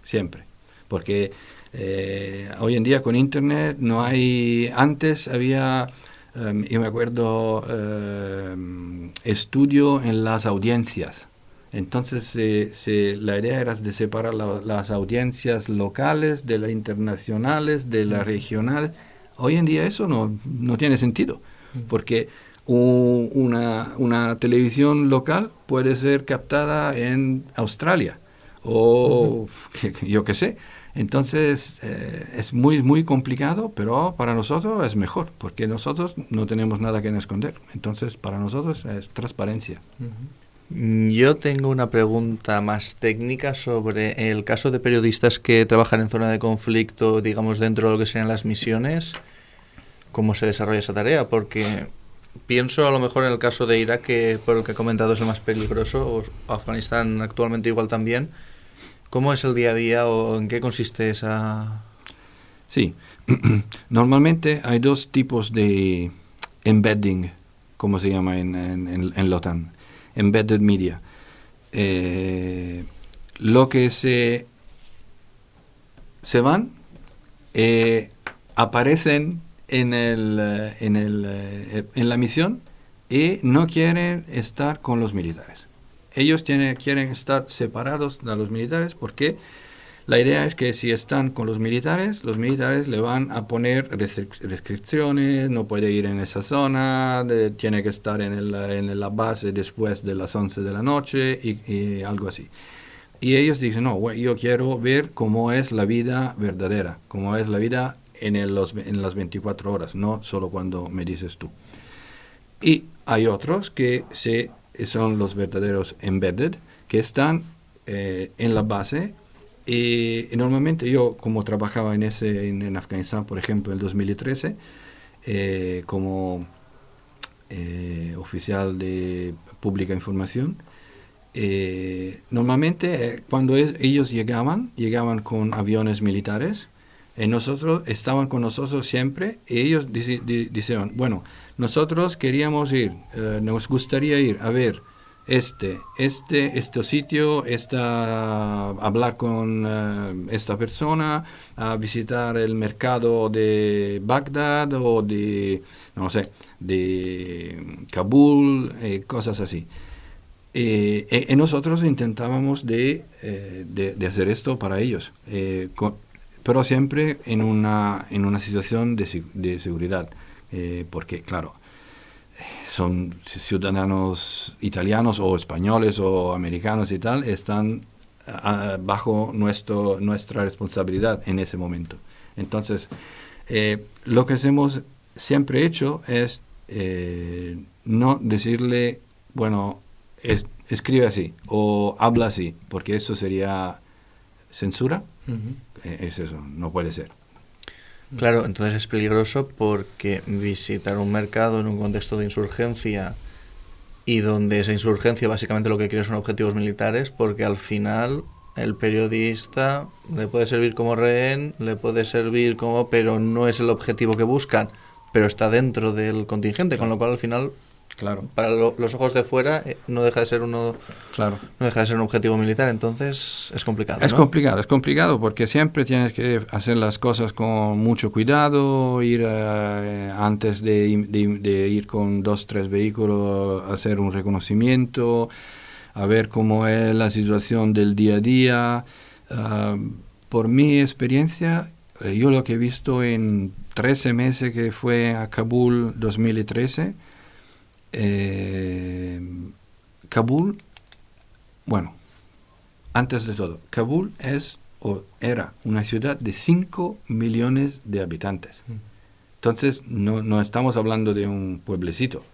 Siempre. Porque eh, hoy en día con Internet no hay... Antes había Em, yo me acuerdo em, estudio en las audiencias. Entonces la idea era de separar las audiencias locales de las internacionales, de las regionales. Hoy en día eso no, no tiene sentido, porque una, una, televisión local puede ser captada en Australia o yo qué sé. Entonces eh, es muy, muy complicado, pero para nosotros es mejor, porque nosotros no tenemos nada que esconder. Entonces para nosotros es transparencia. Yo tengo una pregunta más técnica sobre el caso de periodistas que trabajan en zona de conflicto, digamos, dentro de lo que serían las misiones. ¿Cómo se desarrolla esa tarea? Porque pienso a lo mejor en el caso de Irak, que por el que he comentado es el más peligroso, o Afganistán actualmente igual también ¿Cómo es el día a día o en qué consiste esa...? Sí, normalmente hay dos tipos de embedding como se llama en, en, en, la OTAN, Embedded Media. Eh, lo que se, se van, eh, aparecen en, el, eh, en, el, en la misión y no quieren estar con los militares. Ellos quieren estar separados de los militares porque la idea es que si están con los militares, los militares le van a poner restricciones, no puede ir en esa zona, tiene que estar en, el, en, la base después de las 11 de la noche y, algo así. Y ellos dicen, no, yo quiero ver cómo es la vida verdadera, cómo es la vida en, los, en las 24 horas, no solo cuando me dices tú. Y hay otros que se, son los verdaderos embedded, que están eh, en la base. Y, normalmente yo, como trabajaba en, ese, en, Afganistán, por ejemplo, en el 2013, eh, como eh, oficial de pública información, eh, normalmente cuando ellos llegaban, llegaban con aviones militares, nosotros estaban con nosotros siempre y ellos decían, bueno, nosotros queríamos ir, nos gustaría ir a ver este, este, este sitio, esta, hablar con eh, esta persona, a visitar el mercado de Bagdad o de, no sé, de Kabul, eh, cosas así. Eh, y nosotros intentábamos de, de, hacer esto para ellos, pero siempre en una, en una situación de, de seguridad, porque claro, son ciudadanos italianos o españoles o americanos y tal, están ah, bajo nuestro, nuestra responsabilidad en ese momento. Entonces, eh, lo que hemos siempre hecho es eh, no decirle, bueno, escribe así o habla así, porque eso sería censura. Eh, es eso, no puede ser. Claro, entonces es peligroso porque visitar un mercado en un contexto de insurgencia y donde esa insurgencia básicamente lo que quiere son objetivos militares, porque al final el periodista le puede servir como rehén, le puede servir como, pero no es el objetivo que buscan, pero está dentro del contingente, con lo cual al final Claro. Para los ojos de fuera eh, no deja de ser uno claro. no deja de ser un objetivo militar, entonces es complicado. Es complicado, es complicado porque siempre tienes que hacer las cosas con mucho cuidado, ir eh, antes de, ir con dos, tres vehículos a hacer un reconocimiento, a ver cómo es la situación del día a día. Ah, por mi experiencia, eh, yo lo que he visto en 13 meses que fue a Kabul 2013, eh, Kabul, bueno, antes de todo, Kabul es o era una ciudad de 5 millones de habitantes. Mm. Entonces, no, no estamos hablando de un pueblecito.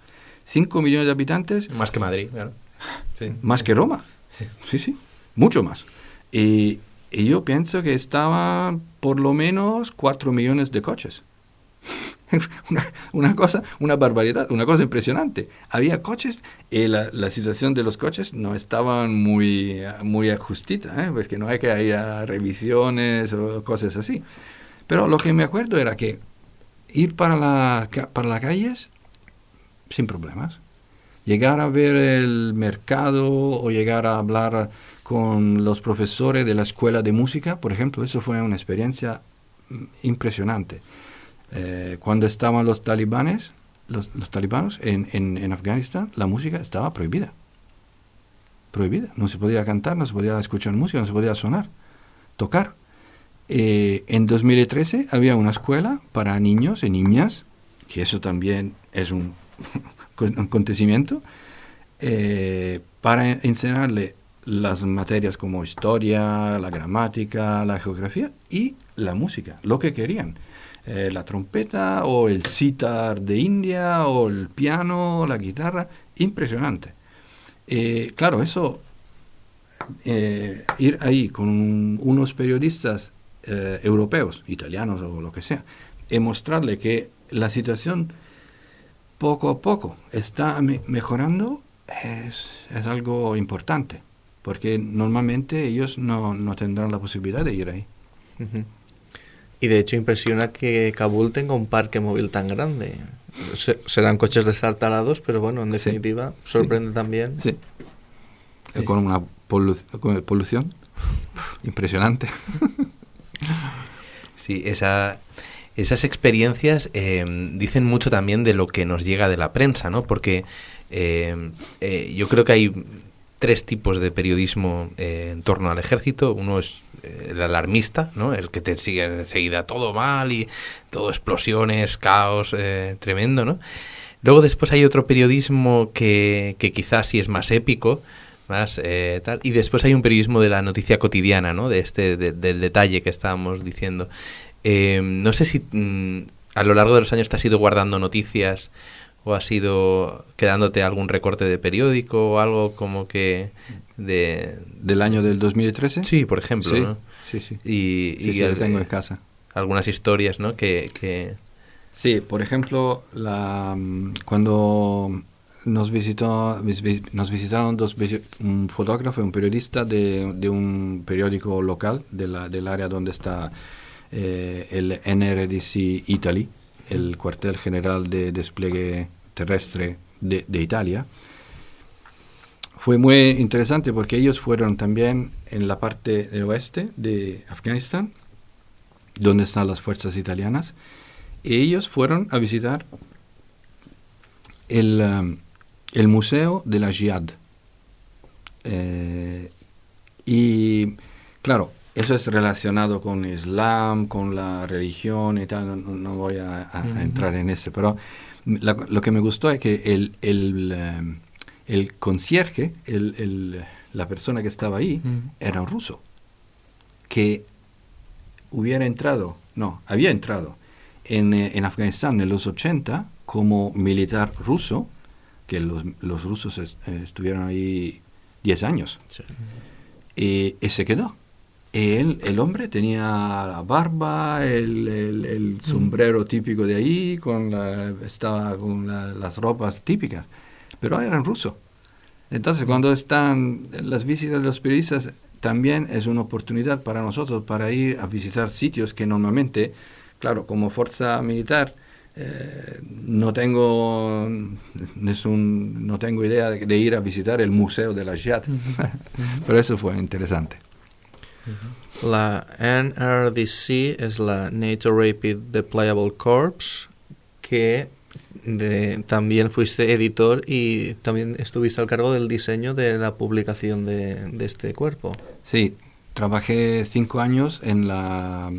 5 millones de habitantes. Más que Madrid, claro. Más que Roma. Sí, sí, mucho más. Y, y yo pienso que estaban por lo menos 4 millones de coches. una, cosa, una barbaridad, una cosa impresionante. Había coches y la, la situación de los coches no estaban muy, muy ajustita, ¿eh? porque no hay que haya revisiones o cosas así. Pero lo que me acuerdo era que ir para, la, para las calles sin problemas. Llegar a ver el mercado o llegar a hablar con los profesores de la escuela de música, por ejemplo, eso fue una experiencia mm, impresionante. Eh, cuando estaban los talibanes, los, talibanos en, en, Afganistán, la música estaba prohibida. Prohibida. No se podía cantar, no se podía escuchar música, no se podía sonar, tocar. Eh, en 2013 había una escuela para niños y niñas, que eso también es un, acontecimiento, eh, para enseñarle las materias como historia, la gramática, la geografía y la música, lo que querían. Eh, la trompeta o el sitar de India o el piano, la guitarra, impresionante. Eh, claro, eso, eh, ir ahí con unos periodistas europeos, italianos o lo que sea, y mostrarle que la situación poco a poco está mejorando, es, es, algo importante, porque normalmente ellos no, no, tendrán la posibilidad de ir ahí. Y de hecho impresiona que Kabul tenga un parque móvil tan grande. serán coches destartalados, pero bueno, en definitiva, sorprende también. Sí. Con una polución impresionante. Sí, esa, esas experiencias eh, dicen mucho también de lo que nos llega de la prensa, ¿no? Porque eh, eh, yo creo que hay tres tipos de periodismo en torno al ejército. Uno es el alarmista, ¿no? El que te sigue enseguida todo mal y todo explosiones, caos, tremendo, ¿no? Luego después hay otro periodismo que, que quizás sí es más épico, más tal. Y después hay un periodismo de la noticia cotidiana, ¿no? De este, del detalle que estábamos diciendo. Eh, no sé si mm, a lo largo de los años te has ido guardando noticias o has ido quedándote algún recorte de periódico o algo como que de... ¿Del año del 2013? Sí, por ejemplo, sí, ¿no? Sí, sí. Y, sí, lo tengo en casa. Algunas historias, ¿no? Que, que... Sí, por ejemplo, la, mm, cuando nos visitó nos visitaron dos un fotógrafo y un periodista de, de un periódico local de la, del área donde está eh, el NRDC Italy, el cuartel general de despliegue terrestre de, Italia. Fue muy interesante porque ellos fueron también en la parte del oeste de Afganistán, donde están las fuerzas italianas, y ellos fueron a visitar el, um, el Museo de la Jihad. Eh, y claro, eso es relacionado con Islam, con la religión y tal, no, voy a, entrar en eso, pero lo que me gustó es que el, el, eh, el concierge, el, la persona que estaba ahí, era un ruso, que hubiera entrado, no, había entrado en, eh, en Afganistán en los 80 como militar ruso, que los, los rusos estuvieron ahí 10 años, y se quedó él, el hombre tenía la barba, el, el, mm. sombrero típico de ahí, con estaba con las ropas típicas, pero eran ruso. Entonces, mm. cuando están las visitas de los periodistas, también es una oportunidad para nosotros para ir a visitar sitios que normalmente, claro, como fuerza militar, eh, no tengo no tengo idea de, ir a visitar el museo de la Jihad, pero eso fue interesante. La NRDC es la NATO Rapid Deployable Corps, que también fuiste editor y también estuviste al cargo del diseño de la publicación de, este cuerpo. Sí, trabajé cinco años en la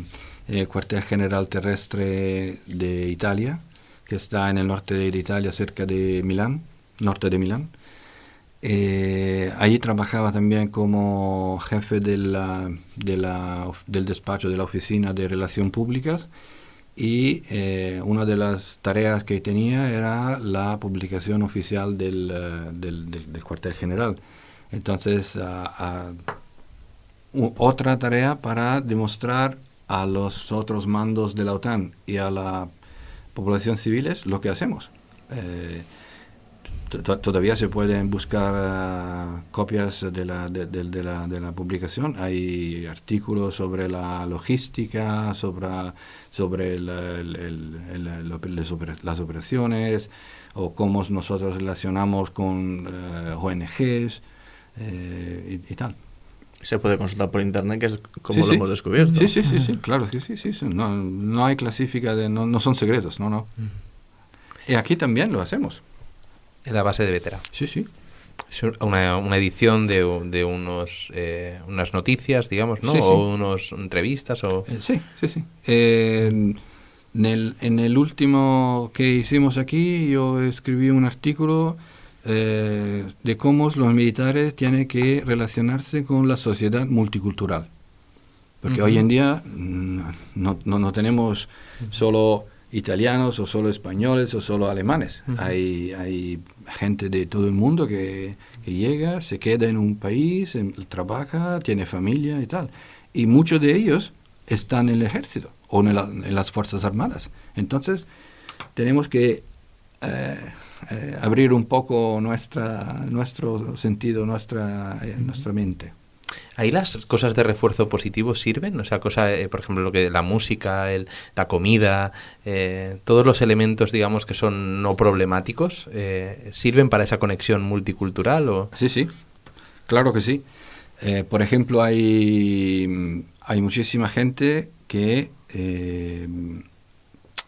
eh, cuartel general terrestre de Italia, que está en el norte de Italia, cerca de Milán, norte de Milán. Eh, allí trabajaba también como jefe de del despacho de la Oficina de Relaciones Públicas y eh, una de las tareas que tenía era la publicación oficial del, eh, del, cuartel general. Entonces, otra tarea para demostrar a los otros mandos de la OTAN y a la población civil lo que hacemos. Eh, todavía se pueden buscar ah, copias de la, de, la, de la publicación. Hay artículos sobre la logística, sobre, sobre las operaciones o cómo nosotros relacionamos con eh, ONGs eh, y, tal. Se puede consultar por internet, que es como lo hemos descubierto. Sí, sí, sí, sí, claro, sí, sí, sí. No, no hay clasifica, de, no, no son secretos, no, no. Y aquí también lo hacemos. En la base de veterano. Sí, sí. Es una, una edición de, de unos, eh, unas noticias, digamos, ¿no? O unas entrevistas. O... Eh, sí, sí, sí. en, el, en el último que hicimos aquí, yo escribí un artículo eh, de cómo los militares tienen que relacionarse con la sociedad multicultural. Porque hoy en día mm, no, no, no tenemos solo italianos o solo españoles o solo alemanes. hay, hay gente de todo el mundo que, que, llega, se queda en un país, trabaja, tiene familia y tal. Y muchos de ellos están en el ejército o en, las Fuerzas Armadas. Entonces, tenemos que eh, eh, abrir un poco nuestra, nuestro sentido, nuestra, eh, nuestra mente. ¿Ahí las cosas de refuerzo positivo sirven? O sea, cosa, eh, por ejemplo, lo que la música, el, la comida, eh, todos los elementos, digamos, que son no problemáticos, eh, ¿sirven para esa conexión multicultural? O? Sí, sí, claro que sí. por ejemplo, hay, hay muchísima gente que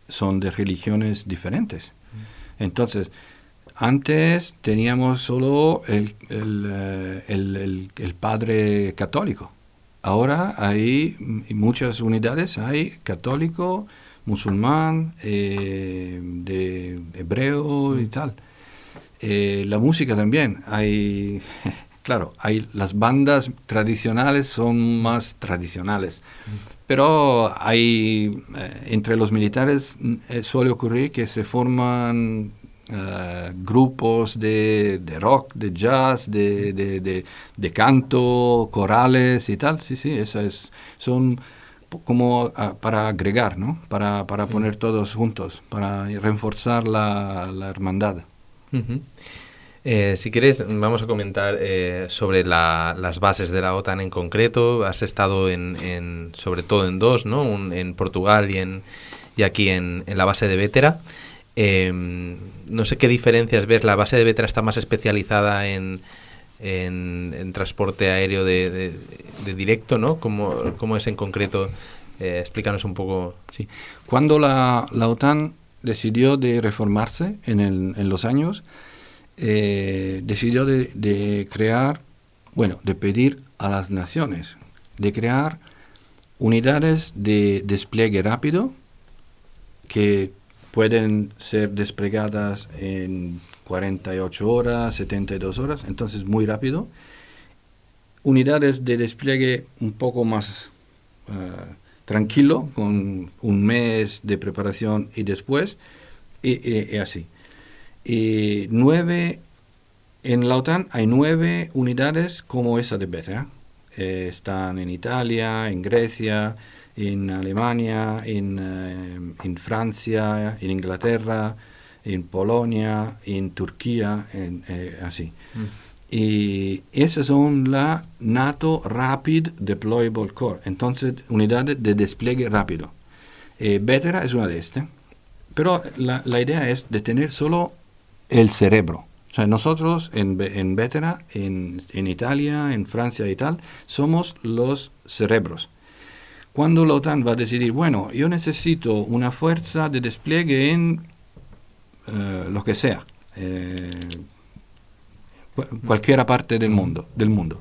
son de religiones diferentes. Mm. Entonces, antes teníamos solo el, el, el, el, padre católico. Ahora hay muchas unidades, hay católico, musulmán, eh, de hebreo y tal. Eh, la música también, hay, claro, hay las bandas tradicionales son más tradicionales, pero hay eh, entre los militares suele ocurrir que se forman eh, grupos de, de, rock, de jazz, de, de, de, canto, corales y tal. Sí, sí, esas son como ah, para agregar, ¿no? Para, para poner todos juntos, para reforzar la, la hermandad. Eh, si quieres, vamos a comentar eh, sobre la, las bases de la OTAN en concreto. Has estado en, en sobre todo en dos, ¿no? en Portugal y, en, y aquí en, en la base de Vétera. Eh, no sé qué diferencias ves. La base de Vetra está más especializada en, en, transporte aéreo de, directo, ¿no? ¿Cómo, es en concreto? Eh, explícanos un poco. Sí. Cuando la, la OTAN decidió de reformarse en, el, en los años, eh, decidió de, de, crear, bueno, de pedir a las naciones, de crear unidades de despliegue rápido que pueden ser desplegadas en 48 horas, 72 horas, entonces muy rápido. Unidades de despliegue un poco más uh, tranquilo, con un mes de preparación y después, y, y, así. Y nueve, en la OTAN hay nueve unidades como esa de Beta. Eh, están en Italia, en Grecia, en Alemania, en, eh, en, Francia, en Inglaterra, en Polonia, en Turquía, en, eh, así. Mm. Y esas son la NATO Rapid Deployable Core, entonces unidades de despliegue rápido. Eh, Vetera es una de estas, pero la, la, idea es de tener solo el cerebro. O sea, nosotros en, en Vetera, en, en Italia, en Francia y tal, somos los cerebros. Cuando la OTAN va a decidir, bueno, yo necesito una fuerza de despliegue en eh, lo que sea, eh, cualquier parte del mundo, del mundo.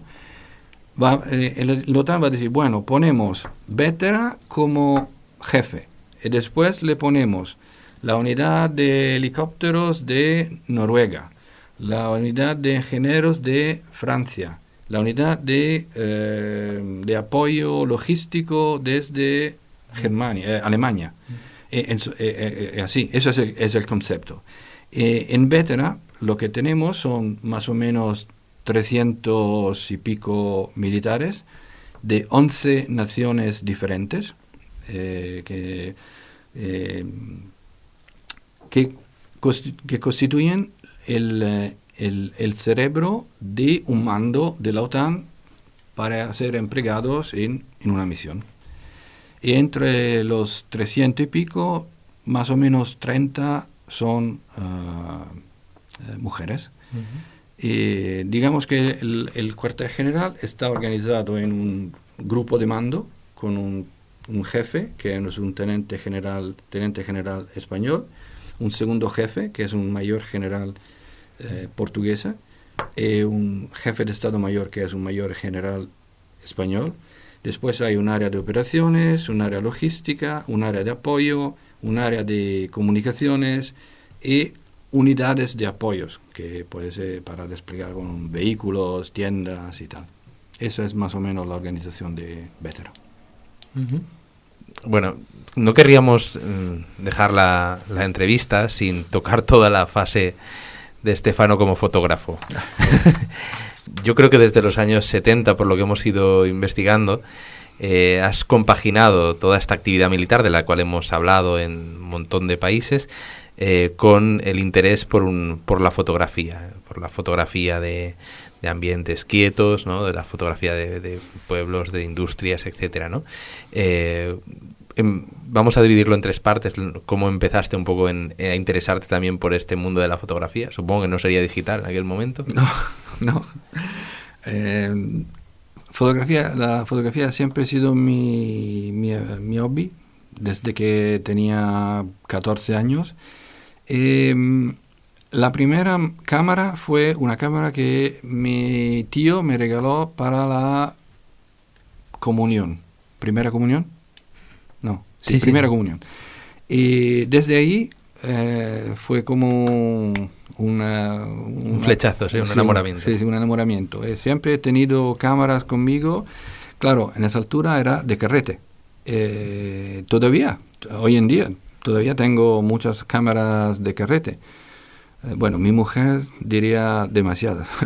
Va, eh, la OTAN va a decir, bueno, ponemos Vetera como jefe y después le ponemos la unidad de helicópteros de Noruega, la unidad de ingenieros de Francia, la unidad de, eh, de apoyo logístico desde Germania, eh, Alemania. Eh, así, eso es el, es el concepto. en Vetera lo que tenemos son más o menos 300 y pico militares de 11 naciones diferentes que, que, que, constituyen el, el, cerebro de un mando de la OTAN para ser empleados en, una misión. Y entre los 300 y pico, más o menos 30 son ah, eh, mujeres. y digamos que el, cuartel general está organizado en un grupo de mando con un, jefe, que es un teniente general, teniente general español, un segundo jefe, que es un mayor general eh, portuguesa, eh, un jefe de Estado Mayor que es un mayor general español. Después hay un área de operaciones, un área logística, un área de apoyo, un área de comunicaciones y unidades de apoyos, que puede ser para desplegar con vehículos, tiendas y tal. Esa es más o menos la organización de Vetero. Bueno, no querríamos mm, dejar la, la entrevista sin tocar toda la fase de Estefano como fotógrafo. Yo creo que desde los años 70, por lo que hemos ido investigando, eh, has compaginado toda esta actividad militar de la cual hemos hablado en un montón de países eh, con el interés por, un, por la fotografía, por la fotografía de, de ambientes quietos, ¿no? de la fotografía de, pueblos, de industrias, etcétera, ¿no? Eh, em, vamos a dividirlo en tres partes. ¿Cómo empezaste un poco en, a interesarte también por este mundo de la fotografía? Supongo que no sería digital en aquel momento. No, no. Eh, fotografía, la fotografía siempre ha sido mi, mi, mi hobby desde que tenía 14 años. Em, la primera cámara fue una cámara que mi tío me regaló para la comunión. ¿Primera comunión? No, sí, primera comunión. Y desde ahí eh, fue como una, un flechazo, sí, un enamoramiento. Sí, un enamoramiento. Eh, siempre he tenido cámaras conmigo. Claro, en esa altura era de carrete. Eh, todavía, hoy en día, todavía tengo muchas cámaras de carrete. Eh, bueno, mi mujer diría demasiadas.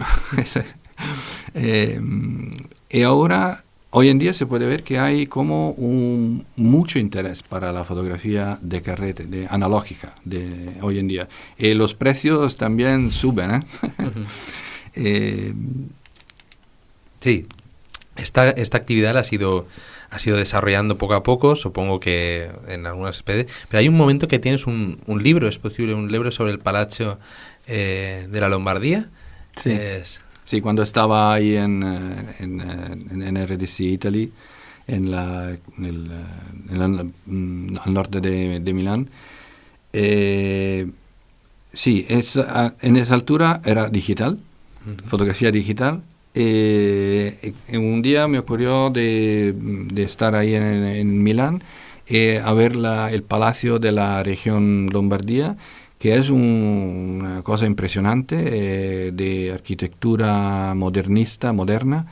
Y ahora, hoy en día se puede ver que hay como un, mucho interés para la fotografía de carrete, de analógica, de hoy en día. Y los precios también suben. sí, esta, esta actividad ha sido ha sido desarrollando poco a poco, supongo que en algunas especies, pero hay un momento que tienes un, un libro, es posible, un libro sobre el Palacio eh, de la Lombardía. Sí. Sí, cuando estaba ahí en, eh, en, eh, en, RDC Italy, en la, en el, mm, al norte de, de Milán, sí, es, en esa altura era digital, fotografía digital, eh, un día me ocurrió de, estar ahí en, Milán eh, a ver la, el palacio de la región Lombardía, que es una cosa impresionante eh, de arquitectura modernista, moderna.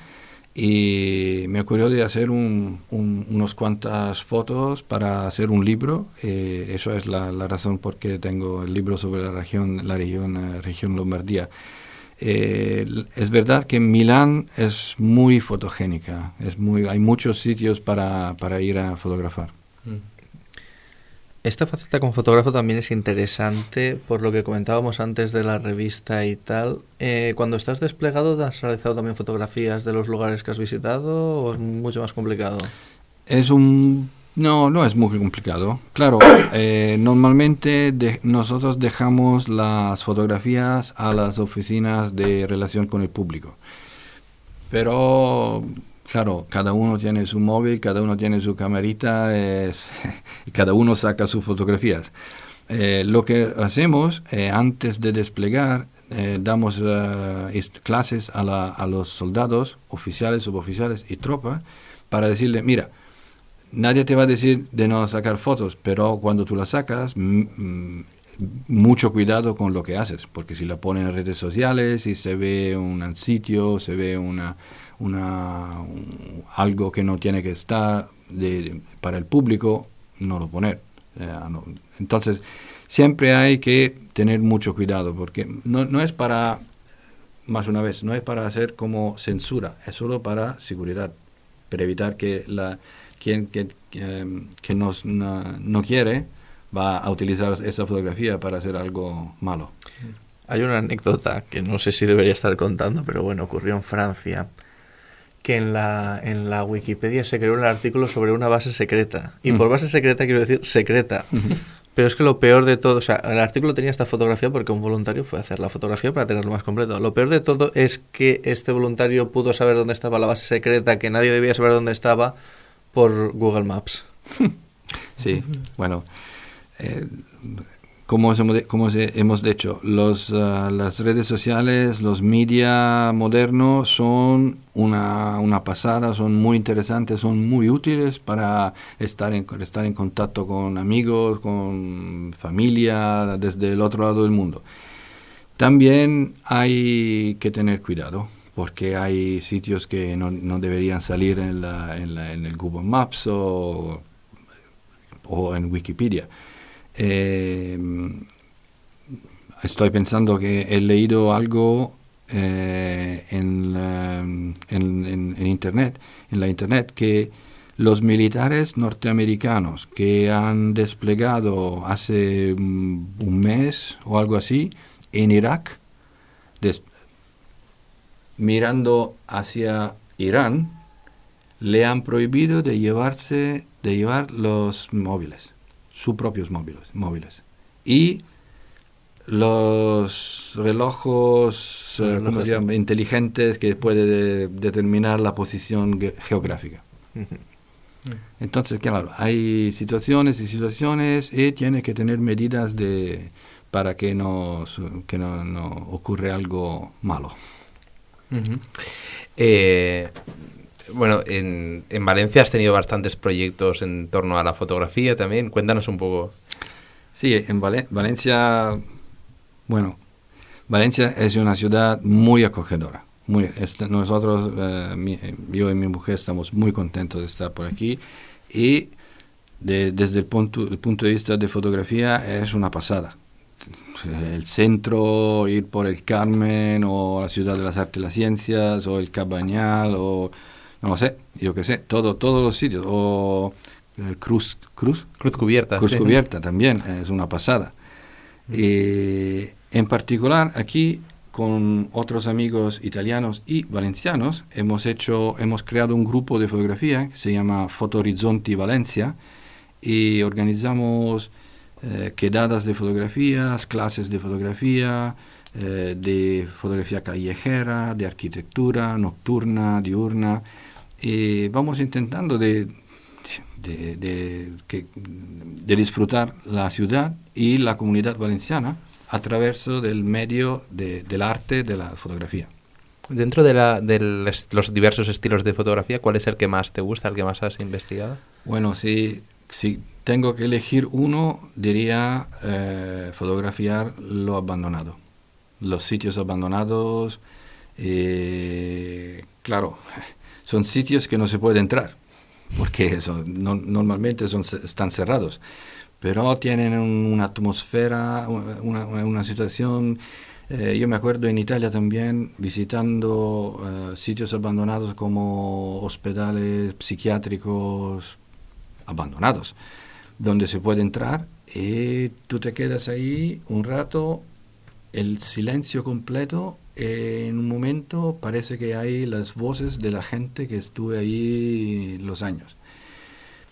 Y me ocurrió de hacer un, unos cuantas fotos para hacer un libro. Eh, eso es la, la, razón por qué tengo el libro sobre la región, la región, región Lombardía. Eh, es verdad que Milán es muy fotogénica, es muy, hay muchos sitios para, para ir a fotografar. Mm. Esta faceta como fotógrafo también es interesante por lo que comentábamos antes de la revista y tal. Eh, cuando estás desplegado, ¿has realizado también fotografías de los lugares que has visitado o es mucho más complicado? Es un no, no es muy complicado. Claro, eh, normalmente nosotros dejamos las fotografías a las oficinas de relación con el público. Pero, claro, cada uno tiene su móvil, cada uno tiene su y cada uno saca sus fotografías. Eh, lo que hacemos eh, antes de desplegar, damos clases a, la, a los soldados, oficiales, suboficiales y tropa para decirle, mira, nadie te va a decir de no sacar fotos, pero cuando tú las sacas, mucho cuidado con lo que haces, porque si la pones en redes sociales, si se ve un sitio, se ve una, una algo que no tiene que estar de, para el público, no lo poner. Entonces, siempre hay que tener mucho cuidado, porque no, no es para, más una vez, no es para hacer como censura, es solo para seguridad, para evitar que la quien que, que, nos, no, quiere va a utilizar esa fotografía para hacer algo malo. Hay una anécdota que no sé si debería estar contando, pero bueno, ocurrió en Francia, que en la, en la Wikipedia se creó un artículo sobre una base secreta. Y por base secreta quiero decir secreta. Pero es que lo peor de todo, o sea, el artículo tenía esta fotografía porque un voluntario fue a hacer la fotografía para tenerlo más completo. Lo peor de todo es que este voluntario pudo saber dónde estaba la base secreta, que nadie debía saber dónde estaba, por Google Maps. sí, bueno, eh, como, hemos dicho, ah, las redes sociales, los media modernos son una, pasada, son muy interesantes, son muy útiles para estar en, estar en contacto con amigos, con familia, desde el otro lado del mundo. También hay que tener cuidado porque hay sitios que no, deberían salir en, el Google Maps o en Wikipedia. Eh, estoy pensando que he leído algo eh, en, en, en, Internet, en la Internet, que los militares norteamericanos que han desplegado hace un mes o algo así en Irak, mirando hacia Irán, le han prohibido de llevarse, de llevar los móviles, sus propios móviles, móviles. Y los relojes eh, inteligentes que puede determinar la posición geográfica. Entonces, claro, hay situaciones y situaciones y tiene que tener medidas de para que, no, que no, no ocurre algo malo. eh, bueno, en, en, Valencia has tenido bastantes proyectos en torno a la fotografía también. Cuéntanos un poco. Sí, en Valencia, bueno, Valencia es una ciudad muy acogedora. Muy, nosotros, eh, yo y mi mujer, estamos muy contentos de estar por aquí y desde el punto, el punto de vista de fotografía es una pasada. El centro, ir por el Carmen o la Ciudad de las Artes y las Ciencias o el Cabañal o no lo sé, yo qué sé, todo, todos los sitios. O eh, Cruz, Cruz. Cruz Cubierta. Cruz Cubierta también, es una pasada. Y en particular aquí con otros amigos italianos y valencianos hemos hecho hemos creado un grupo de fotografía que se llama Foto Horizonti Valencia y organizamos eh, quedadas de fotografías, clases de fotografía, eh, de fotografía callejera, de arquitectura nocturna, diurna y vamos intentando de, de, de, disfrutar la ciudad y la comunidad valenciana a través del medio del arte de la fotografía. Dentro de, la, de los diversos estilos de fotografía, ¿cuál es el que más te gusta, el que más has investigado? Bueno, si, si tengo que elegir uno, diría eh, fotografiar lo abandonado, los sitios abandonados. Eh, claro, son sitios que no se puede entrar, porque normalmente son, están cerrados, pero tienen una atmósfera, una, una situación... Eh, yo me acuerdo en Italia también visitando eh, sitios abandonados como hospitales psiquiátricos abandonados, donde se puede entrar y tú te quedas ahí un rato, el silencio completo en un momento parece que hay las voces de la gente que estuve ahí los años.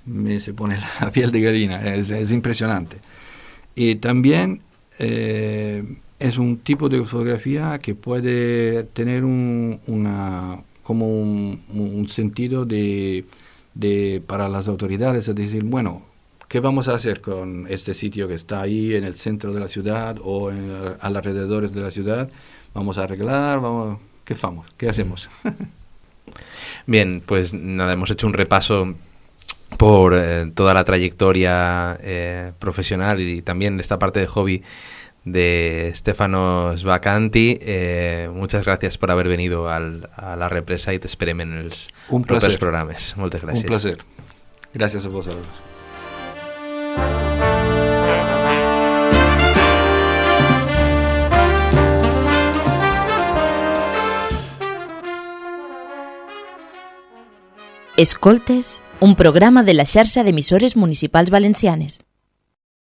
Me se pone la piel de gallina, es, impresionante. Y también eh, es un tipo de fotografía que puede tener un, una, como un, sentido de, de, para las autoridades, es decir, bueno, ¿qué vamos a hacer con este sitio que está ahí en el centro de la ciudad o en, alrededores de la ciudad? Vamos a arreglar, vamos, ¿qué? ¿Qué hacemos? Bien, pues nada, hemos hecho un repaso por eh, toda la trayectoria eh, profesional y también esta parte de hobby de Stefano Svacanti. Eh, muchas gracias por haber venido al, a la represa y te esperem en els un propers programes. Moltes gràcies. Un placer. Gràcies a vosaltres. Escoltes, un programa de la xarxa d'emissores municipals valencianes.